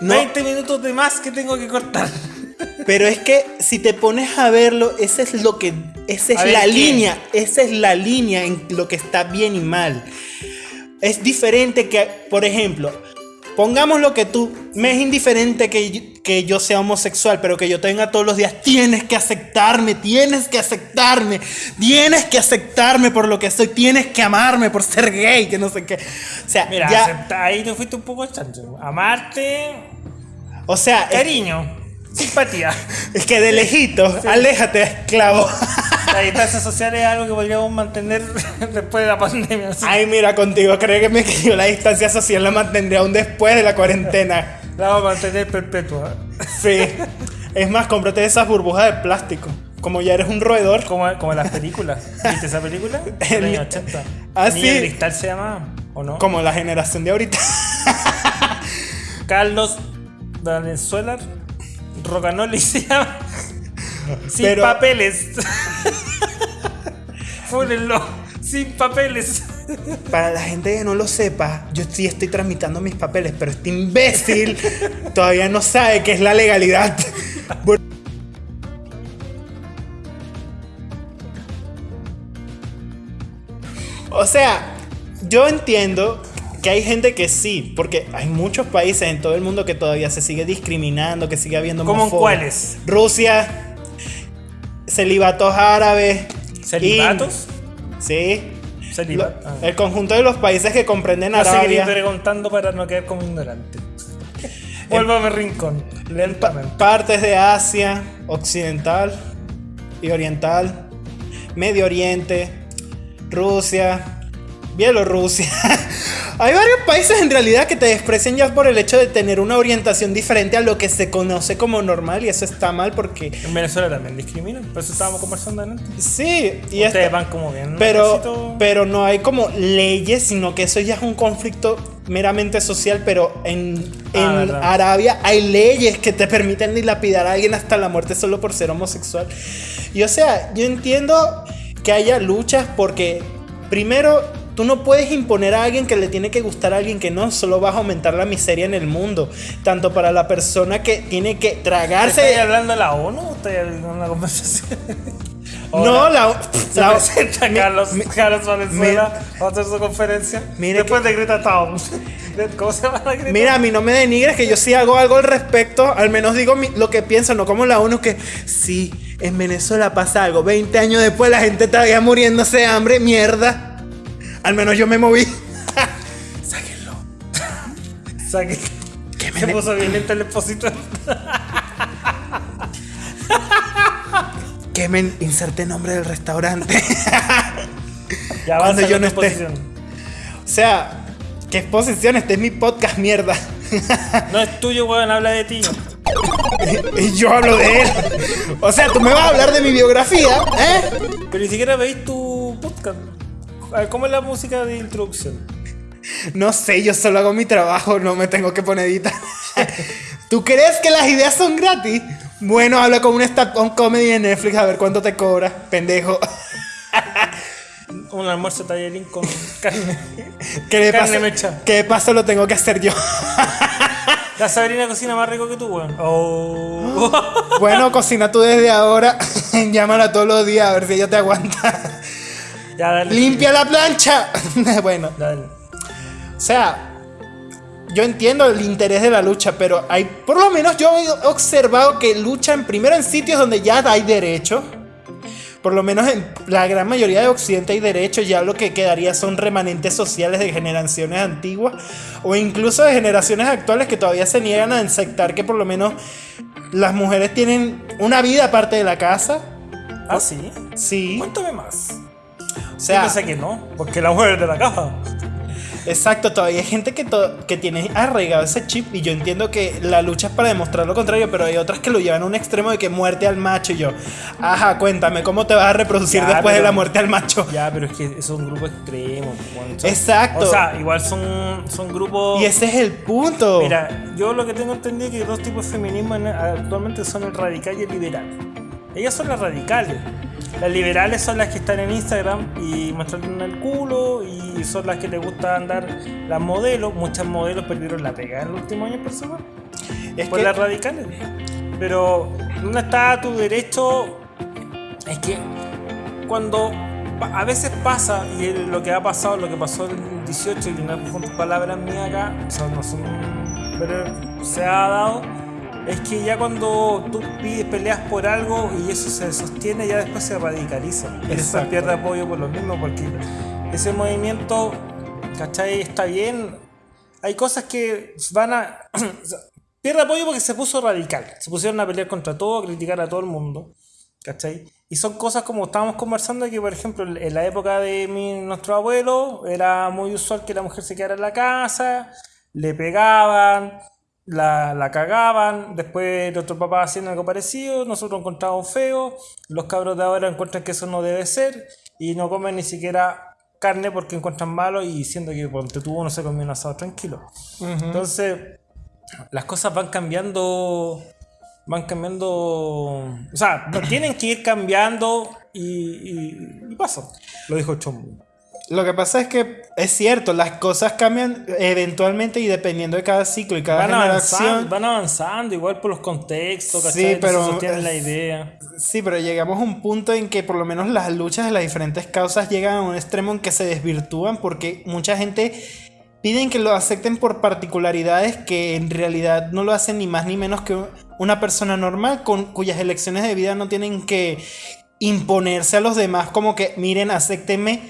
No. 20 minutos de más que tengo que cortar. <laughs> Pero es que si te pones a verlo, esa es lo que. Esa es A la ¿qué? línea. Esa es la línea en lo que está bien y mal. Es diferente que, por ejemplo, pongamos lo que tú. Me es indiferente que, yo- que yo sea homosexual, pero que yo tenga todos los días. Tienes que aceptarme, tienes que aceptarme, tienes que aceptarme por lo que soy, tienes que amarme por ser gay, que no sé qué. O sea, Mira, ya. acepta- ahí te fuiste un poco chancho. Amarte, O sea, cariño, simpatía. <laughs> es que de lejito, aléjate, esclavo. La distancia social es algo que podríamos mantener <laughs> después de la pandemia. Ay, mira, contigo, créeme que yo la distancia social la mantendré aún después de la cuarentena. La vamos a mantener perpetua. Sí. Es más, cómprate esas burbujas de plástico. Como ya eres un roedor. Como, como en las películas. ¿Viste esa película? El- Del año 80. Ah, sí. cristal se llamaba, ¿o no? Como la generación de ahorita. Carlos Valenzuela Rocanoli se llama. <laughs> Sin Pero- papeles. Fúnenlo. Sin papeles. Para la gente que no lo sepa, yo sí estoy tramitando mis papeles, pero este imbécil <laughs> todavía no sabe qué es la legalidad. O sea, yo entiendo que hay gente que sí, porque hay muchos países en todo el mundo que todavía se sigue discriminando, que sigue habiendo ¿Cómo en cuáles? Rusia, celibatos árabes. ¿Celibatos? Sí. Celibat- Lo- ah. El conjunto de los países que comprenden No Arabia, preguntando para no quedar como ignorante. <laughs> Vuelvo a mi rincón. Lentamente. partes de Asia, occidental y oriental, Medio Oriente, Rusia, Bielorrusia. <laughs> Hay varios países en realidad que te desprecian ya por el hecho de tener una orientación diferente a lo que se conoce como normal y eso está mal porque En Venezuela también discriminan. Por eso estábamos conversando antes. sí, y Ustedes esto- van como bien. pero, necesito- pero no hay como leyes, sino que eso ya es un conflicto meramente social, pero en, Ah, en. Arabia hay leyes que te permiten dilapidar a alguien hasta la muerte solo por ser homosexual. Y o sea, yo entiendo que haya luchas porque primero... Tú no puedes imponer a alguien que le tiene que gustar a alguien que no, solo vas a aumentar la miseria en el mundo. Tanto para la persona que tiene que ¿Estás tragarse. hablando de la ONU o estás en una conversación? <laughs> No, la. <laughs> La- presenta mi- Carlos, mi- Carlos Valenzuela a hacer su conferencia. Después de Greta Thunberg. ¿Cómo se llama la Greta? Mira, a mí no me denigres que yo sí hago algo al respecto. Al menos digo mi- lo que pienso, no como la ONU que sí, en Venezuela pasa algo. 20 años después la gente todavía muriéndose de hambre. Mierda. Al menos yo me moví. <laughs> Sáquenlo. O sea, que Que me se puso violento el expositor. <laughs> Que me inserte nombre del restaurante. <laughs> Ya Cuando yo no esté. o sea, qué exposición. Este es mi podcast, mierda. No es tuyo, weón, habla de ti. y yo hablo de él. O sea, tú me vas a hablar de mi biografía, ¿eh? Pero ni siquiera veis tu podcast. ¿Cómo es la música de introducción? No sé, yo solo hago mi trabajo, no me tengo que poner editar. <laughs> ¿Tú crees que las ideas son gratis? Bueno, habla con un stand comedy de Netflix a ver cuánto te cobra, pendejo. <laughs> Un almuerzo tallerín <laughs> con carne. ¿Qué de Carne paso, mecha. que de paso lo tengo que hacer yo. La Sabrina cocina más rico que tú, weón. Oh. Bueno, cocina tú desde ahora. Llámala todos los días a ver si ella te aguanta. Ya, dale. ¡Limpia la plancha! <laughs> bueno, Dale. o sea, yo entiendo el interés de la lucha, pero hay, por lo menos yo he observado que luchan primero en sitios donde ya hay derechos. Por lo menos en la gran mayoría de Occidente hay derechos, ya lo que quedaría son remanentes sociales de generaciones antiguas o incluso de generaciones actuales que todavía se niegan a aceptar que por lo menos las mujeres tienen una vida aparte de la casa. Ah, sí. Sí, Cuéntame más. O Yo sea, pensé que no, porque la mujer de la caja. Exacto, todavía hay gente que, to- que tiene arraigado ese chip y yo entiendo que la lucha es para demostrar lo contrario, pero hay otras que lo llevan a un extremo de que muerte al macho y yo, ajá, cuéntame, ¿cómo te vas a reproducir Ya, después de la muerte al macho? Ya, pero es que es un grupo extremo. Son- Exacto. O sea, igual son, son grupos. Y ese es el punto. Mira, yo lo que tengo entendido es que dos tipos de feminismo en- actualmente son el radical y el liberal. Ellas son las radicales. Las liberales son las que están en Instagram y muestran el culo y son las que les gusta andar las modelos. Muchas modelos perdieron la pega en el último año personal. es por que- las radicales. Pero, ¿dónde está tu derecho? Es que cuando a veces pasa, y lo que ha pasado, lo que pasó el 18, y no son palabras mías acá, o sea, no son, pero se ha dado, es que ya cuando tú pides, peleas por algo y eso se sostiene, ya después se radicaliza. Exacto. pierde apoyo por lo mismo, porque ese movimiento, ¿cachai? Está bien. Hay cosas que van a... <clears throat> pierde apoyo porque se puso radical. Se pusieron a pelear contra todo, a criticar a todo el mundo. ¿Cachai? Y son cosas como estábamos conversando que, por ejemplo, en la época de mi, nuestro abuelo era muy usual que la mujer se quedara en la casa, le pegaban, la, la cagaban, después otro papá hacían algo parecido, nosotros encontrábamos feo, los cabros de ahora encuentran que eso no debe ser y no comen ni siquiera carne porque encuentran malo y diciendo que ponte tú no se comió un asado tranquilo. Entonces, las cosas van cambiando van cambiando o sea tienen que ir cambiando y, y, y pasa. Lo dijo Chombo Lo que pasa es que es cierto, las cosas cambian eventualmente y dependiendo de cada ciclo y cada van avanzando, generación. van avanzando igual por los contextos Sí, ¿cachai? Entonces pero- sostienen la idea Sí, pero llegamos a un punto en que por lo menos las luchas de las diferentes causas llegan a un extremo en que se desvirtúan porque mucha gente piden que lo acepten por particularidades que en realidad no lo hacen ni más ni menos que una persona normal con cuyas elecciones de vida no tienen que imponerse a los demás como que miren, acéptenme.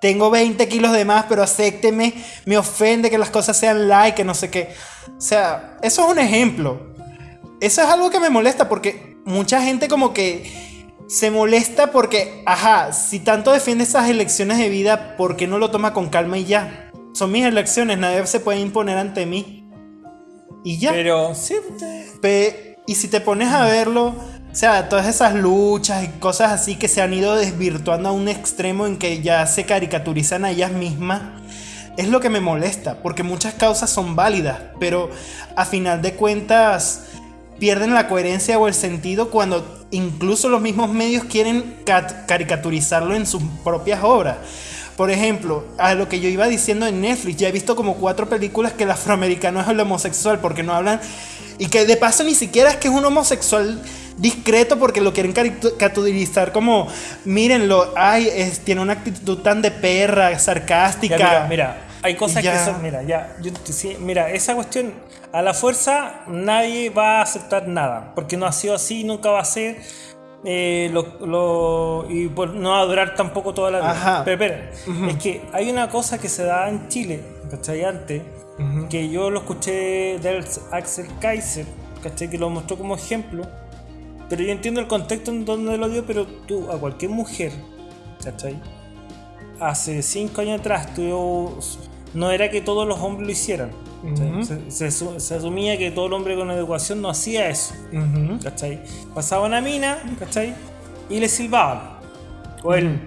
Tengo 20 kilos de más, pero acépteme. Me ofende que las cosas sean like, que no sé qué. O sea, eso es un ejemplo. Eso es algo que me molesta porque mucha gente como que se molesta porque, ajá, si tanto defiende esas elecciones de vida, ¿por qué no lo toma con calma y ya? Son mis elecciones, nadie se puede imponer ante mí. Y ya. pero sí Pe- y si te pones a verlo, o sea, todas esas luchas y cosas así que se han ido desvirtuando a un extremo en que ya se caricaturizan a ellas mismas, es lo que me molesta, porque muchas causas son válidas, pero a final de cuentas pierden la coherencia o el sentido cuando incluso los mismos medios quieren cat- caricaturizarlo en sus propias obras. Por ejemplo, a lo que yo iba diciendo en Netflix, ya he visto como cuatro películas que el afroamericano es el homosexual porque no hablan y que de paso ni siquiera es que es un homosexual discreto porque lo quieren caricaturizar como mírenlo, ay, es- tiene una actitud tan de perra, sarcástica. Ya, mira, mira, hay cosas Ya. que son, mira, ya, yo sí, mira, esa cuestión, a la fuerza nadie va a aceptar nada, porque no ha sido así, nunca va a ser, eh, lo, lo- y por- no va a durar tampoco toda la vida. Ajá. Pero espera, es que hay una cosa que se da en Chile, ¿cachai? Antes, que yo lo escuché del Axel Kaiser, ¿cachai? Que lo mostró como ejemplo, pero yo entiendo el contexto en donde lo dio, pero tú, a cualquier mujer, ¿cachai? hace cinco años atrás tú, no era que todos los hombres lo hicieran. ¿cachai? se, se asu- se asumía que todo el hombre con educación no hacía eso. Ujú. ¿cachai? Pasaba una mina, ¿cachai? Y le silbaban. O él.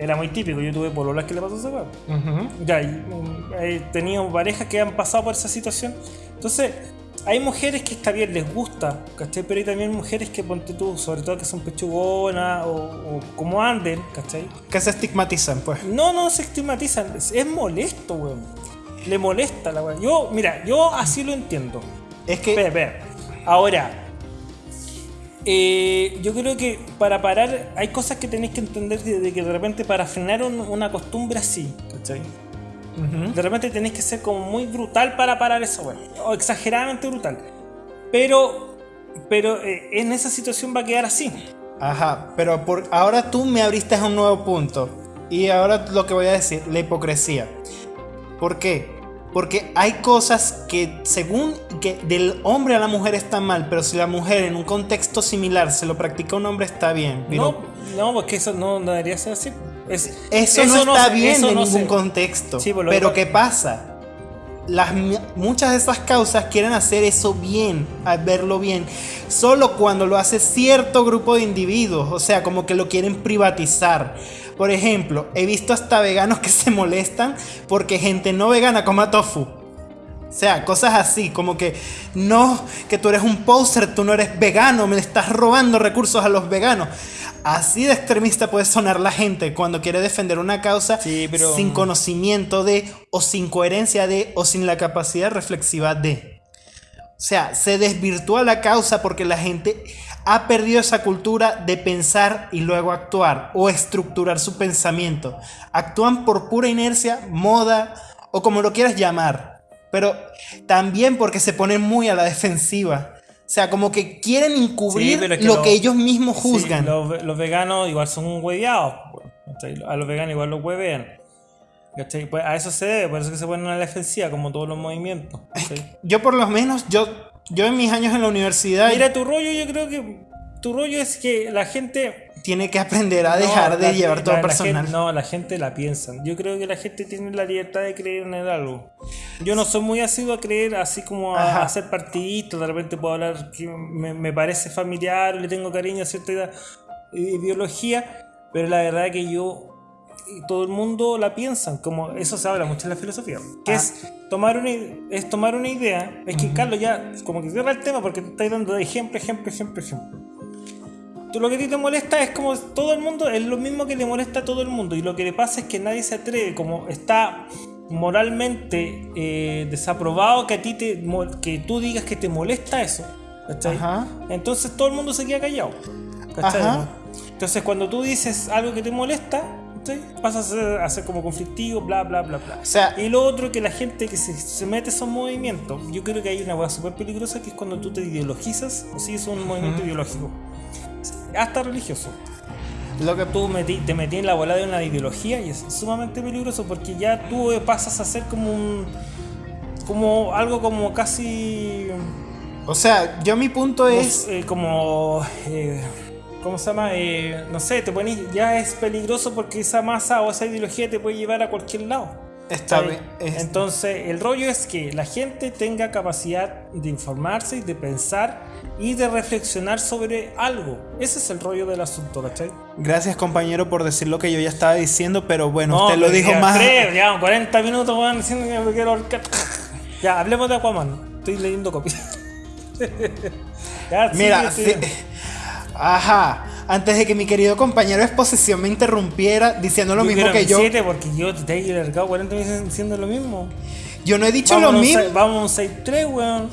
Era muy típico, yo tuve pololas que le pasó a ese weón. Ujú. Ya, y, mm, he tenido parejas que han pasado por esa situación. Entonces, hay mujeres que está bien, les gusta, ¿cachai? Pero hay también mujeres que, ponte tú, sobre todo que son pechugonas o, o como anden, ¿cachai? Que se estigmatizan, pues. No, no se estigmatizan, es, es molesto, weón. Le molesta la weón. Yo, mira, yo así lo entiendo. Es que. Espera, espera. Ahora, eh, yo creo que para parar, hay cosas que tenéis que entender de, de que de repente para frenar un- una costumbre así, ¿cachai? De repente tenéis que ser como muy brutal para parar eso, weón. O exageradamente brutal. Pero, pero eh, en esa situación va a quedar así. Ajá, pero por, ahora tú me abriste a un nuevo punto. Y ahora lo que voy a decir, la hipocresía. ¿Por qué? Porque hay cosas que según que del hombre a la mujer están mal, pero si la mujer en un contexto similar se lo practica a un hombre está bien. No, Pero no, porque eso no, no debería ser así. Es- eso, no está bien en ningún contexto. Sí, pero ¿qué pasa? Las, muchas de esas causas quieren hacer eso bien, verlo bien, solo cuando lo hace cierto grupo de individuos, o sea, como que lo quieren privatizar. Por ejemplo, he visto hasta veganos que se molestan porque gente no vegana coma tofu. O sea, cosas así, como que no, que tú eres un poser, tú no eres vegano, me estás robando recursos a los veganos. Así de extremista puede sonar la gente cuando quiere defender una causa Sí, pero- sin conocimiento de, o sin coherencia de, o sin la capacidad reflexiva de. O sea, se desvirtúa la causa porque la gente ha perdido esa cultura de pensar y luego actuar o estructurar su pensamiento. Actúan por pura inercia, moda o como lo quieras llamar. Pero también porque se ponen muy a la defensiva. O sea, como que quieren encubrir Sí, pero es que lo, que ellos mismos Sí, juzgan. los, ve- los veganos igual son hueveados. po, ¿cachai? A los veganos igual los huevean. Pues a eso se debe, por eso que se ponen a la defensiva, como todos los movimientos. Yo por lo menos, yo, yo en mis años en la universidad Mira, tu rollo, yo creo que tu rollo es que la gente. Tiene que aprender a no, dejar de la- llevar todo la- personal. gente- no, la gente la piensa. Yo creo que la gente tiene la libertad de creer en algo. Yo no soy muy asiduo a creer así como a, a hacer partidistas. De repente puedo hablar que me, me parece familiar, le tengo cariño a cierta eh, ideología, pero la verdad es que yo y todo el mundo la piensan, como eso se habla mucho en la filosofía, que Ah. es tomar una es tomar una idea, es que Carlos ya como que cierra el tema porque te estáis dando de ejemplo, ejemplo, ejemplo, ejemplo. Lo que a ti te molesta es como todo el mundo, es lo mismo que le molesta a todo el mundo. Y lo que le pasa es que nadie se atreve, como está moralmente eh, desaprobado que a ti te que tú digas que te molesta eso. ¿cachai? Ajá. Entonces todo el mundo se queda callado. ¿cachai? Ajá. Entonces cuando tú dices algo que te molesta, ¿cachai? pasa a ser, a ser como conflictivo, bla, bla, bla, bla. O sea- y lo otro que la gente que se, se mete a esos movimientos, yo creo que hay una hueá súper peligrosa que es cuando tú te ideologizas o sigues un movimiento ideológico. Hasta religioso. Lo que Tú metí- te metí en la bola de una ideología y es sumamente peligroso porque ya tú pasas a ser como un. como algo como casi. O sea, yo mi punto es. eh, como. eh, ¿Cómo se llama? Eh, no sé, te pones, ya es peligroso porque esa masa o esa ideología te puede llevar a cualquier lado. Está bien. es- Entonces, el rollo es que la gente tenga capacidad de informarse y de pensar y de reflexionar sobre algo. Ese es el rollo del asunto, ¿cachai? Gracias, compañero, por decir lo que yo ya estaba diciendo, pero bueno, usted lo dijo ya, más. tres, ya, 40 minutos, weón, diciendo que me quiero ahorcar. Ya, hablemos de Aquaman. Estoy leyendo copias. <laughs> Ya, Mira, sí- sigue. Ajá. Antes de que mi querido compañero de exposición me interrumpiera diciendo lo Yo mismo que yo, siete porque yo te he alargado 40 minutos diciendo lo mismo. yo no he dicho Vamos lo mismo. Vamos a un 6-3, weón.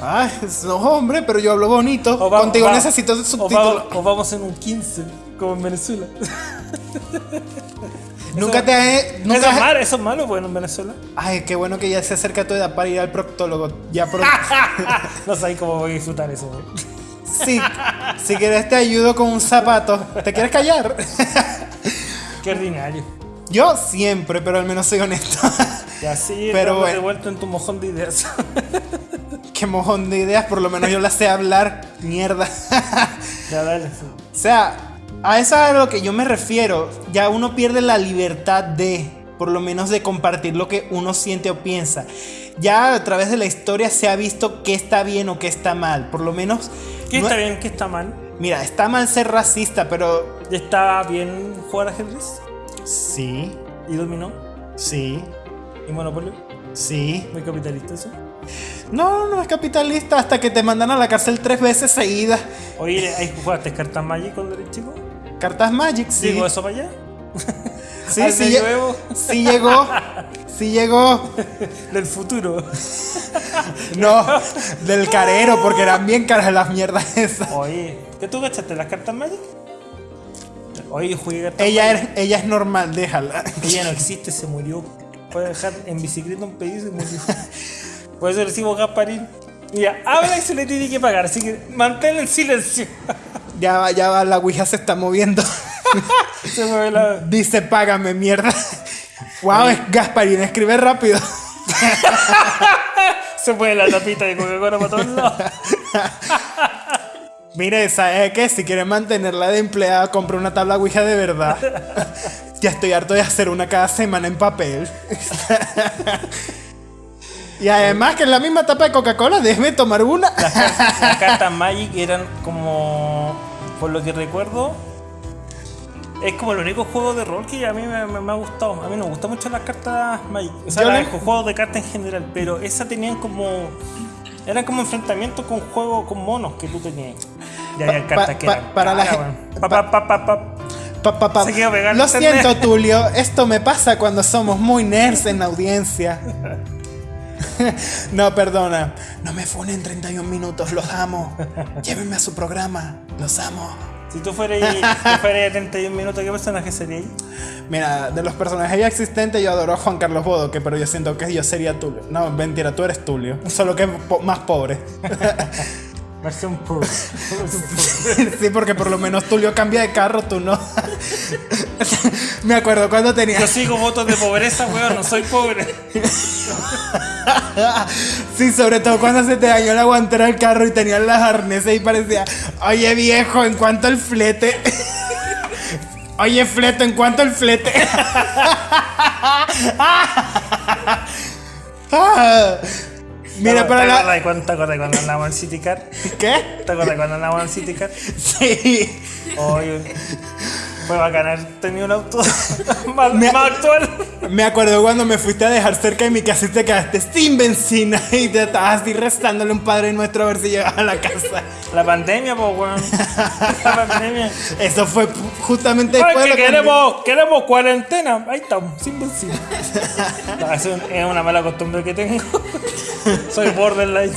Ay, <laughs> no, hombre, pero yo hablo bonito. Va- Contigo va- necesito o subtítulos. o vamos en un 15, como en Venezuela. <laughs> Nunca eso- te he. Nunca eso, es malo, eso es malo, bueno, en Venezuela. Ay, qué bueno que ya se acerca tu edad para ir al proctólogo. Ya pro- <laughs> no sabéis cómo voy a disfrutar eso, weón. Sí. Si quieres te ayudo con un zapato. ¿Te quieres callar? Qué ordinario. Yo siempre, pero al menos soy honesto. Y así Pero bueno. devuelto en tu mojón de ideas. <laughs> Qué mojón de ideas, por lo menos yo las sé hablar. Mierda. ya, dale. O sea, a eso es a lo que yo me refiero. Ya uno pierde la libertad de, por lo menos de compartir lo que uno siente o piensa. Ya a través de la historia se ha visto qué está bien o qué está mal. Por lo menos... ¿Qué no- está bien, qué está mal? Mira, está mal ser racista, pero... ¿Está bien jugar ajedrez? Sí, ¿Y dominó? sí, ¿Y monopolio? sí. ¿Muy capitalista eso? No, no es capitalista hasta que te mandan a la cárcel tres veces seguidas. Oye, ¿ahí jugaste cartas Magic cuando eres chico? Cartas Magic, sí. ¿Llegó eso para allá? <laughs> Sí, ¿Al sí, lle- sí llegó. Sí llegó. Del futuro. No, del carero, porque eran bien caras las mierdas esas. Oye, ¿qué tú gastaste las cartas Magic? Oye, yo jugué cartas Ella Magic. es, ella es normal, déjala. Ella no existe, se murió. Puede dejar en bicicleta un pedido y se murió. Por eso decimos Gasparín. Mira, habla y se le tiene que pagar, así que mantén el silencio. Ya va, ya va, la Ouija se está moviendo. <laughs> Se mueve la. Dice, págame, mierda. <laughs> Wow, es Gasparín, escribe rápido. <laughs> Se mueve la tapita de Coca-Cola para todos lados. Mire, ¿sabe qué? Si quiere mantenerla de empleada, compre una tabla Ouija de verdad. Ya estoy harto de hacer una cada semana en papel. Y además que en la misma tapa de Coca-Cola, déjeme tomar una. Las cartas Magic eran como. Por lo que recuerdo. Es como el único juego de rol que a mí me, me- me ha gustado. A mí me gustan mucho las cartas Magic. O sea, los juegos de cartas en general. Pero esas tenían como. Eran como enfrentamientos con juegos con monos que tú tenías. Y había Pa- cartas pa- que pa- eran. para la Lo siento, <laughs> Tulio. Esto me pasa cuando somos muy nerds en la audiencia. <laughs> No, perdona. No me funen 31 minutos, los amo. Llévenme a su programa, los amo. Si tú fueras, si fueras de 31 minutos, ¿qué personaje sería ahí? Mira, de los personajes ya existentes, yo adoro a Juan Carlos Bodoque, pero yo siento que yo sería Tulio. No, mentira, tú eres Tulio. Solo que po- más pobre. <laughs> Versión Pur. <laughs> sí, porque por lo menos Tulio cambia de carro, tú no. <laughs> me acuerdo cuando tenía. Yo sigo votos de pobreza, weón, no soy pobre. <laughs> Sí, sobre todo cuando se te dañó la guantera del carro y tenías las arneses y parecía, oye viejo, ¿en cuánto el flete? Oye, flete, ¿en cuánto el flete? Mira, ¿Te para acuerdas la... te acuerdas cuando andábamos en City Car? ¿Qué? ¿Te acuerdas cuando andábamos en City Car? Sí. Oye, fue bacán haber tenido un auto <laughs> más, Me- más actual. Me acuerdo cuando me fuiste a dejar cerca de mi casa y te quedaste sin benzina <laughs> y te estabas así restándole un padre nuestro a ver si llegaba a la casa. La pandemia, pues, weón. <laughs> La pandemia. Eso fue justamente Ay, después de que que- queremos, queremos cuarentena. Ahí estamos, sin benzina. No, es, un- es una mala costumbre que tengo. Soy borderline.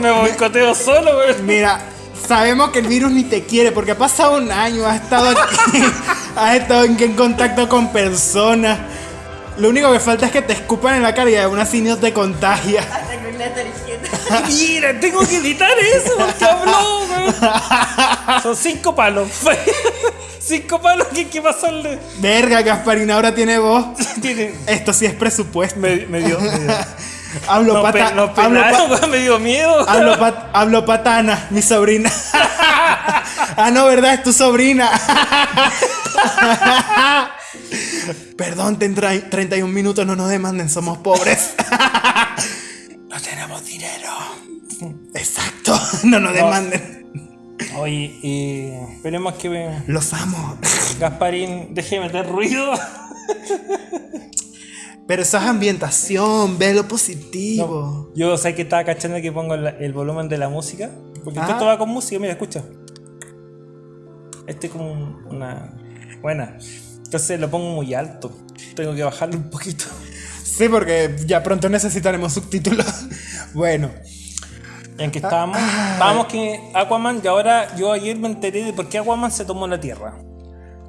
Me boicoteo solo, weón. Mira, sabemos que el virus ni te quiere porque ha pasado un año, has estado aquí, <laughs> has estado en, en contacto con personas. Lo único que falta es que te escupan en la cara y aún así no te contagia. Hasta con la tarjeta. <laughs> Mira, tengo que editar eso porque <laughs> habló. Son cinco palos. cinco palos que hay que pasarle. Verga, Gasparina ahora tiene voz. Tiene- Esto sí es presupuesto. Me, me dio. Me dio. Hablo, Nos, pata- pe- nos hablo, pa- penaron, <laughs> weón, me dio miedo. hablo, pat- hablo patana, mi sobrina. <laughs> ah, no, ¿verdad? Es tu sobrina. Perdón, ten tra- 31 minutos, no nos demanden, somos pobres. <laughs> no tenemos dinero. Exacto, no nos demanden. Oye, y esperemos que me- Los amo. Gasparín deje de meter ruido. Pero eso es ambientación, ve lo positivo. Yo sé que estaba cachando que pongo el volumen de la música. Porque Ah. esto va con música, mira, escucha. Este es como un- una. Buena. Entonces lo pongo muy alto. Tengo que bajarlo un poquito. Sí, porque ya pronto necesitaremos subtítulos. bueno, ¿Y en qué estábamos? Estábamos que Aquaman, y ahora yo ayer me enteré de por qué Aquaman se tomó la tierra.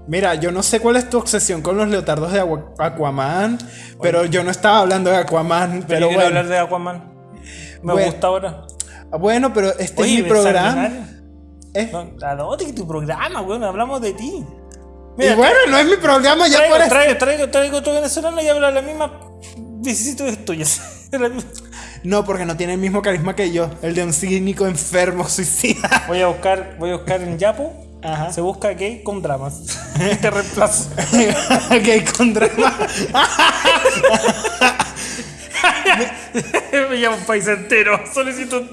Mira, yo no sé cuál es tu obsesión con los leotardos de Aqua- Aquaman, pero yo no estaba hablando de Aquaman, Pero pero bueno. hablar de Aquaman. Me Bueno. gusta ahora. Bueno, pero este Oye, es mi programa. ¿eh? No, ¿A dónde que tu programa, weón? Hablamos de ti. y bueno, no es mi programa, ya traigo, por traigo, traigo, traigo otro venezolano y habla la misma vicisitudes tuyas. <laughs> No, porque no tiene el mismo carisma que yo, el de un cínico enfermo suicida. Voy a buscar, voy a buscar en Yapo. Ajá. Se busca gay con dramas. <laughs> Te reemplazo. <laughs> Gay con drama. <laughs> Me llamo un país entero. Solicito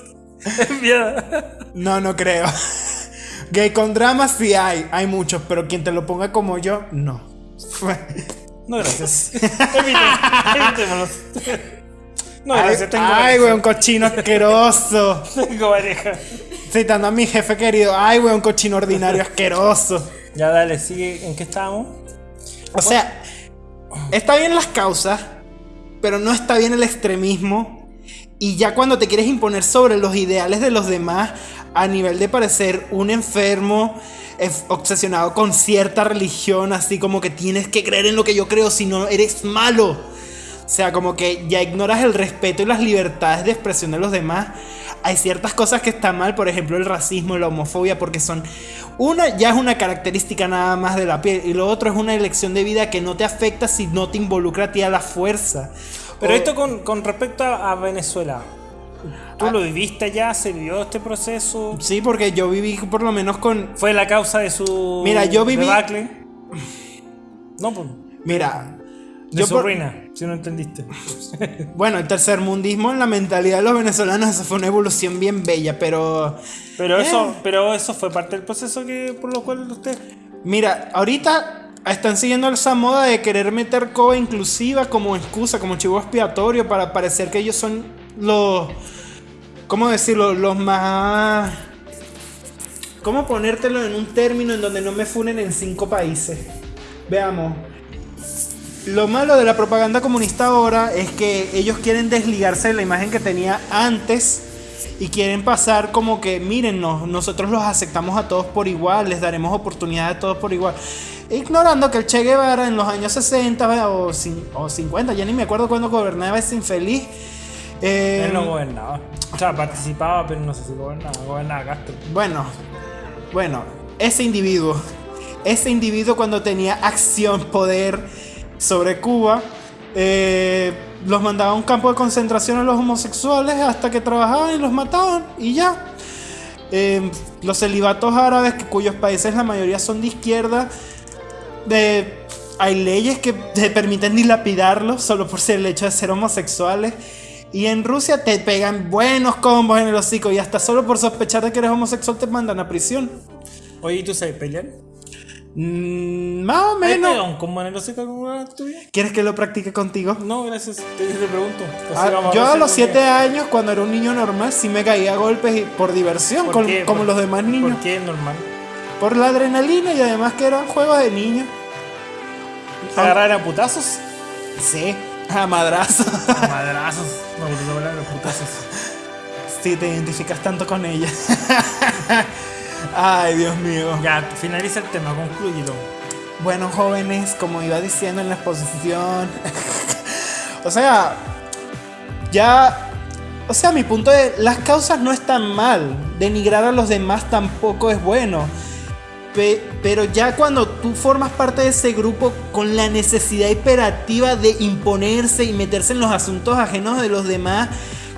enviada. No, no creo. Gay con drama sí hay, hay muchos, pero quien te lo ponga como yo, no. No, gracias. No, ay, tengo ay, pareja. weón, cochino asqueroso. <laughs> Tengo pareja. Citando a mi jefe querido, ay, weón, cochino ordinario asqueroso. Ya dale, sigue. ¿En qué estábamos? O sea, está bien las causas, pero no está bien el extremismo. Y ya cuando te quieres imponer sobre los ideales de los demás a nivel de parecer un enfermo es- obsesionado con cierta religión, así como que tienes que creer en lo que yo creo, si no eres malo. O sea, como que ya ignoras el respeto y las libertades de expresión de los demás. Hay ciertas cosas que están mal, por ejemplo el racismo, la homofobia, porque son... Una ya es una característica nada más de la piel y lo otro es una elección de vida que no te afecta si no te involucra a ti a la fuerza. Pero O- esto con, con respecto a, Venezuela. ¿Tú lo viviste ya? ¿Se vivió este proceso? Sí, porque yo viví por lo menos con... ¿Fue la causa de su Mira, yo viví- debacle? No, pues. Mira, De yo su por- ruina, si no entendiste. <laughs> bueno, el tercermundismo en la mentalidad de los venezolanos, eso fue una evolución bien bella, pero... Pero eso, Eh. pero eso fue parte del proceso que por lo cual usted. Mira, ahorita están siguiendo esa moda de querer meter coba inclusiva como excusa, como chivo expiatorio para parecer que ellos son los... ¿Cómo decirlo? Los más... ¿Cómo ponértelo en un término en donde no me funen en cinco países? Veamos. Lo malo de la propaganda comunista ahora es que ellos quieren desligarse de la imagen que tenía antes y quieren pasar como que, mírennos, nosotros los aceptamos a todos por igual, les daremos oportunidad a todos por igual. Ignorando que el Che Guevara en los años 60 o, o 50, ya ni me acuerdo cuando gobernaba ese infeliz. eh, Él no gobernaba. O sea, participaba, pero no sé si gobernaba. Gobernaba Castro. Bueno, bueno, ese individuo, ese individuo cuando tenía acción, poder sobre Cuba, eh, los mandaba a un campo de concentración a los homosexuales hasta que trabajaban y los mataban y ya. Eh, los celibatos árabes, cuyos países la mayoría son de izquierda, hay leyes que te permiten dilapidarlos solo por el hecho de ser homosexuales. Y en Rusia te pegan buenos combos en el hocico y hasta solo por sospechar de que eres homosexual te mandan a prisión. Oye, ¿y tú sabes pelear? Mm, más o ¿Has pegado menos. tuya? ¿Quieres que lo practique contigo? No, gracias. Te, te pregunto. Ah, yo a los si 7 conmigo. años, cuando era un niño normal, sí me caía a golpes por diversión, ¿Por con- qué? como ¿Por- los demás niños. ¿Por qué normal? Por la adrenalina y además que eran juegos de niños. ¿Se agarrar a putazos? Sí, a madrazo. A madrazos. No, porque esa palabra, putazos. <laughs> si te identificas tanto con ella. <laughs> Ay, Dios mío. Ya, finaliza el tema, conclúyelo. Bueno, jóvenes, como iba diciendo en la exposición. <laughs> o sea, ya. O sea, mi punto es: las causas no están mal. Denigrar a los demás tampoco es bueno. Pe- pero ya cuando tú formas parte de ese grupo con la necesidad imperativa de imponerse y meterse en los asuntos ajenos de los demás,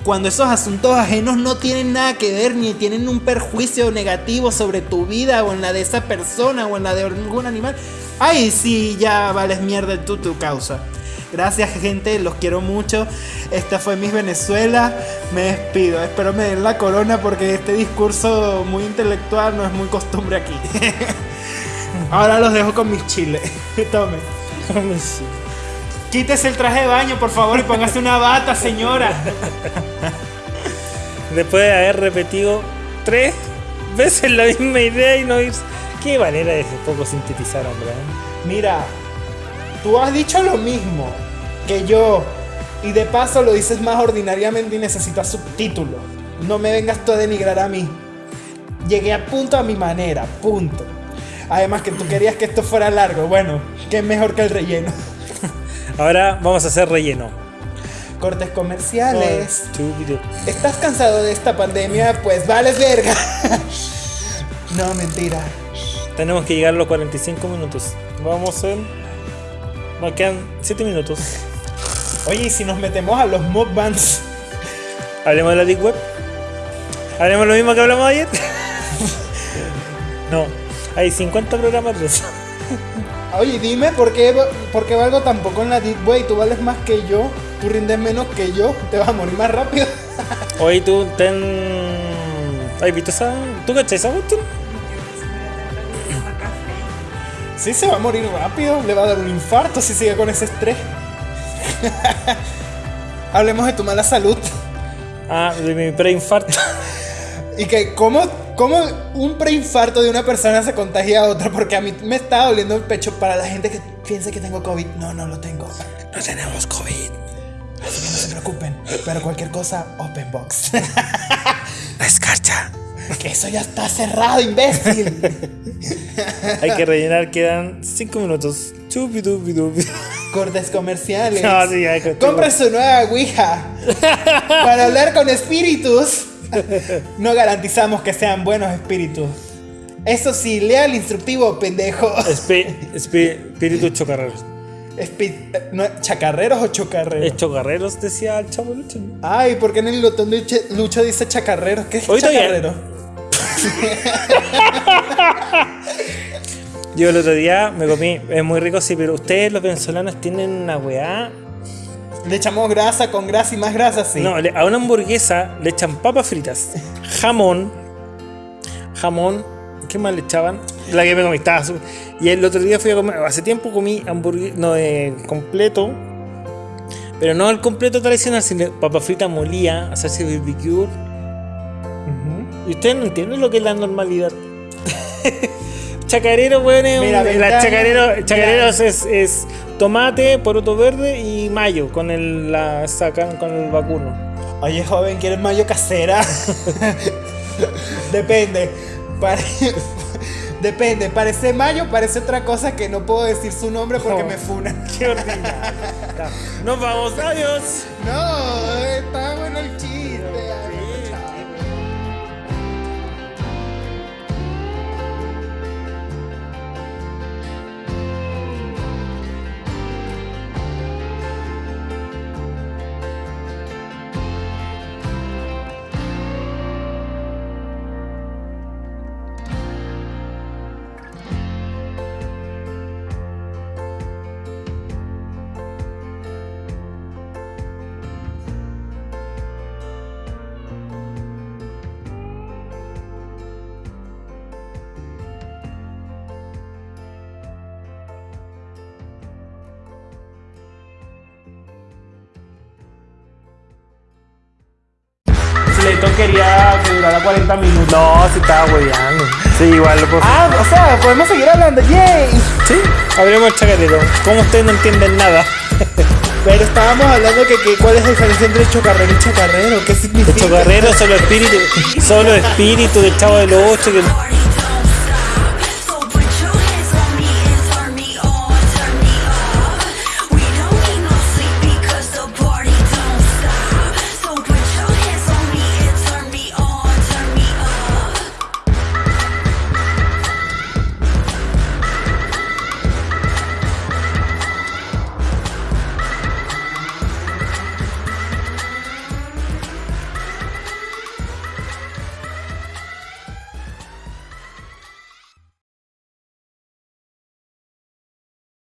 cuando esos asuntos ajenos no tienen nada que ver ni tienen un perjuicio negativo sobre tu vida o en la de esa persona o en la de algún animal, ahí sí ya vales mierda tú tu causa. Gracias gente, los quiero mucho. Esta fue Miss Venezuela. Me despido. Espero me den la corona porque este discurso muy intelectual no es muy costumbre aquí. <laughs> Ahora los dejo con mis chiles. <laughs> Tome. Quítese el traje de baño, por favor, y póngase una bata, señora. Después de haber repetido tres veces la misma idea y no ir. Qué manera de poco sintetizar, hombre. ¿eh? Mira, tú has dicho lo mismo que yo. Y de paso lo dices más ordinariamente y necesitas subtítulos. No me vengas tú a denigrar a mí. Llegué a punto a mi manera, punto. Además que tú querías que esto fuera largo. Bueno, que es mejor que el relleno. Ahora vamos a hacer relleno. Cortes comerciales. ¿Estás cansado de esta pandemia? Pues vales verga. no, mentira. Tenemos que llegar a los 45 minutos. Vamos en. Nos quedan 7 minutos. Oye, ¿y si nos metemos a los mukbangs? Hablemos de la Deep Web. Hablemos lo mismo que hablamos ayer. <laughs> no, hay 50 programas de eso. <laughs> Oye, dime por qué, por qué valgo tan poco en la Deep Way. Tú vales más que yo, tú rindes menos que yo, te vas a morir más rápido. <laughs> Oye, tú ten. ¿Has visto esa? ¿Tú cachai esa cuestión? Sí, se va a morir rápido, le va a dar un infarto si sigue con ese estrés. <laughs> Hablemos de tu mala salud. Ah, de mi preinfarto. <laughs> Y que cómo, cómo un preinfarto de una persona se contagia a otra. Porque a mí me está doliendo el pecho para la gente que piensa que tengo COVID. No, no lo tengo. No tenemos COVID. Así que no se preocupen. Pero cualquier cosa, open box. La <laughs> escarcha. que eso ya está cerrado, imbécil. Hay que rellenar, quedan 5 minutos. Chupi dupi dupi. Cortes comerciales. <laughs> No, sí, Compre su nueva Ouija. <laughs> Para hablar con espíritus. <laughs> No garantizamos que sean buenos espíritus. Eso sí, lea el instructivo, pendejo. Espíritu chocarreros. Espi- no, ¿Chacarreros o chocarreros? Es chocarreros, decía el chavo Lucho. Ay, ¿por qué en el botón de Lucho- dice chacarreros? ¿Qué es Hoy chacarrero? <laughs> Yo el otro día me comí, es muy rico, sí, pero ustedes los venezolanos tienen una weá. Le echamos grasa con grasa y más grasa, sí. No, a una hamburguesa le echan papas fritas, <laughs> jamón, jamón, ¿qué más le echaban? La que me comí, estaba Y el otro día fui a comer, hace tiempo comí hamburguesa, no, eh, completo, pero no el completo tradicional, sino papa frita molía, hacerse barbecue. Y ustedes no entienden lo que es la normalidad. <laughs> chacarero, weón, es un- Mira, la chacarero, chacareros es, es tomate, poroto verde y mayo con el la sacan con el vacuno. Oye, joven, ¿quieres mayo casera? <laughs> Depende. <laughs> Depende. Parece mayo, parece otra cosa que no puedo decir su nombre porque me funan. <laughs> Qué ordinario. Ya, Nos vamos, adiós. No, está bueno el chiste. Quería que durara 40 minutos. No, si estaba hueveando. Sí, igual lo puedo. Ah, o sea, podemos seguir hablando. ¡Yay! Sí, abrimos el chacarero. ¿Cómo ustedes no entienden nada? <laughs> Pero estábamos hablando que, que cuál es la diferencia entre chocarrero y chacarrero. ¿Qué significa? El chocarrero solo espíritu, solo espíritu del chavo de los ocho que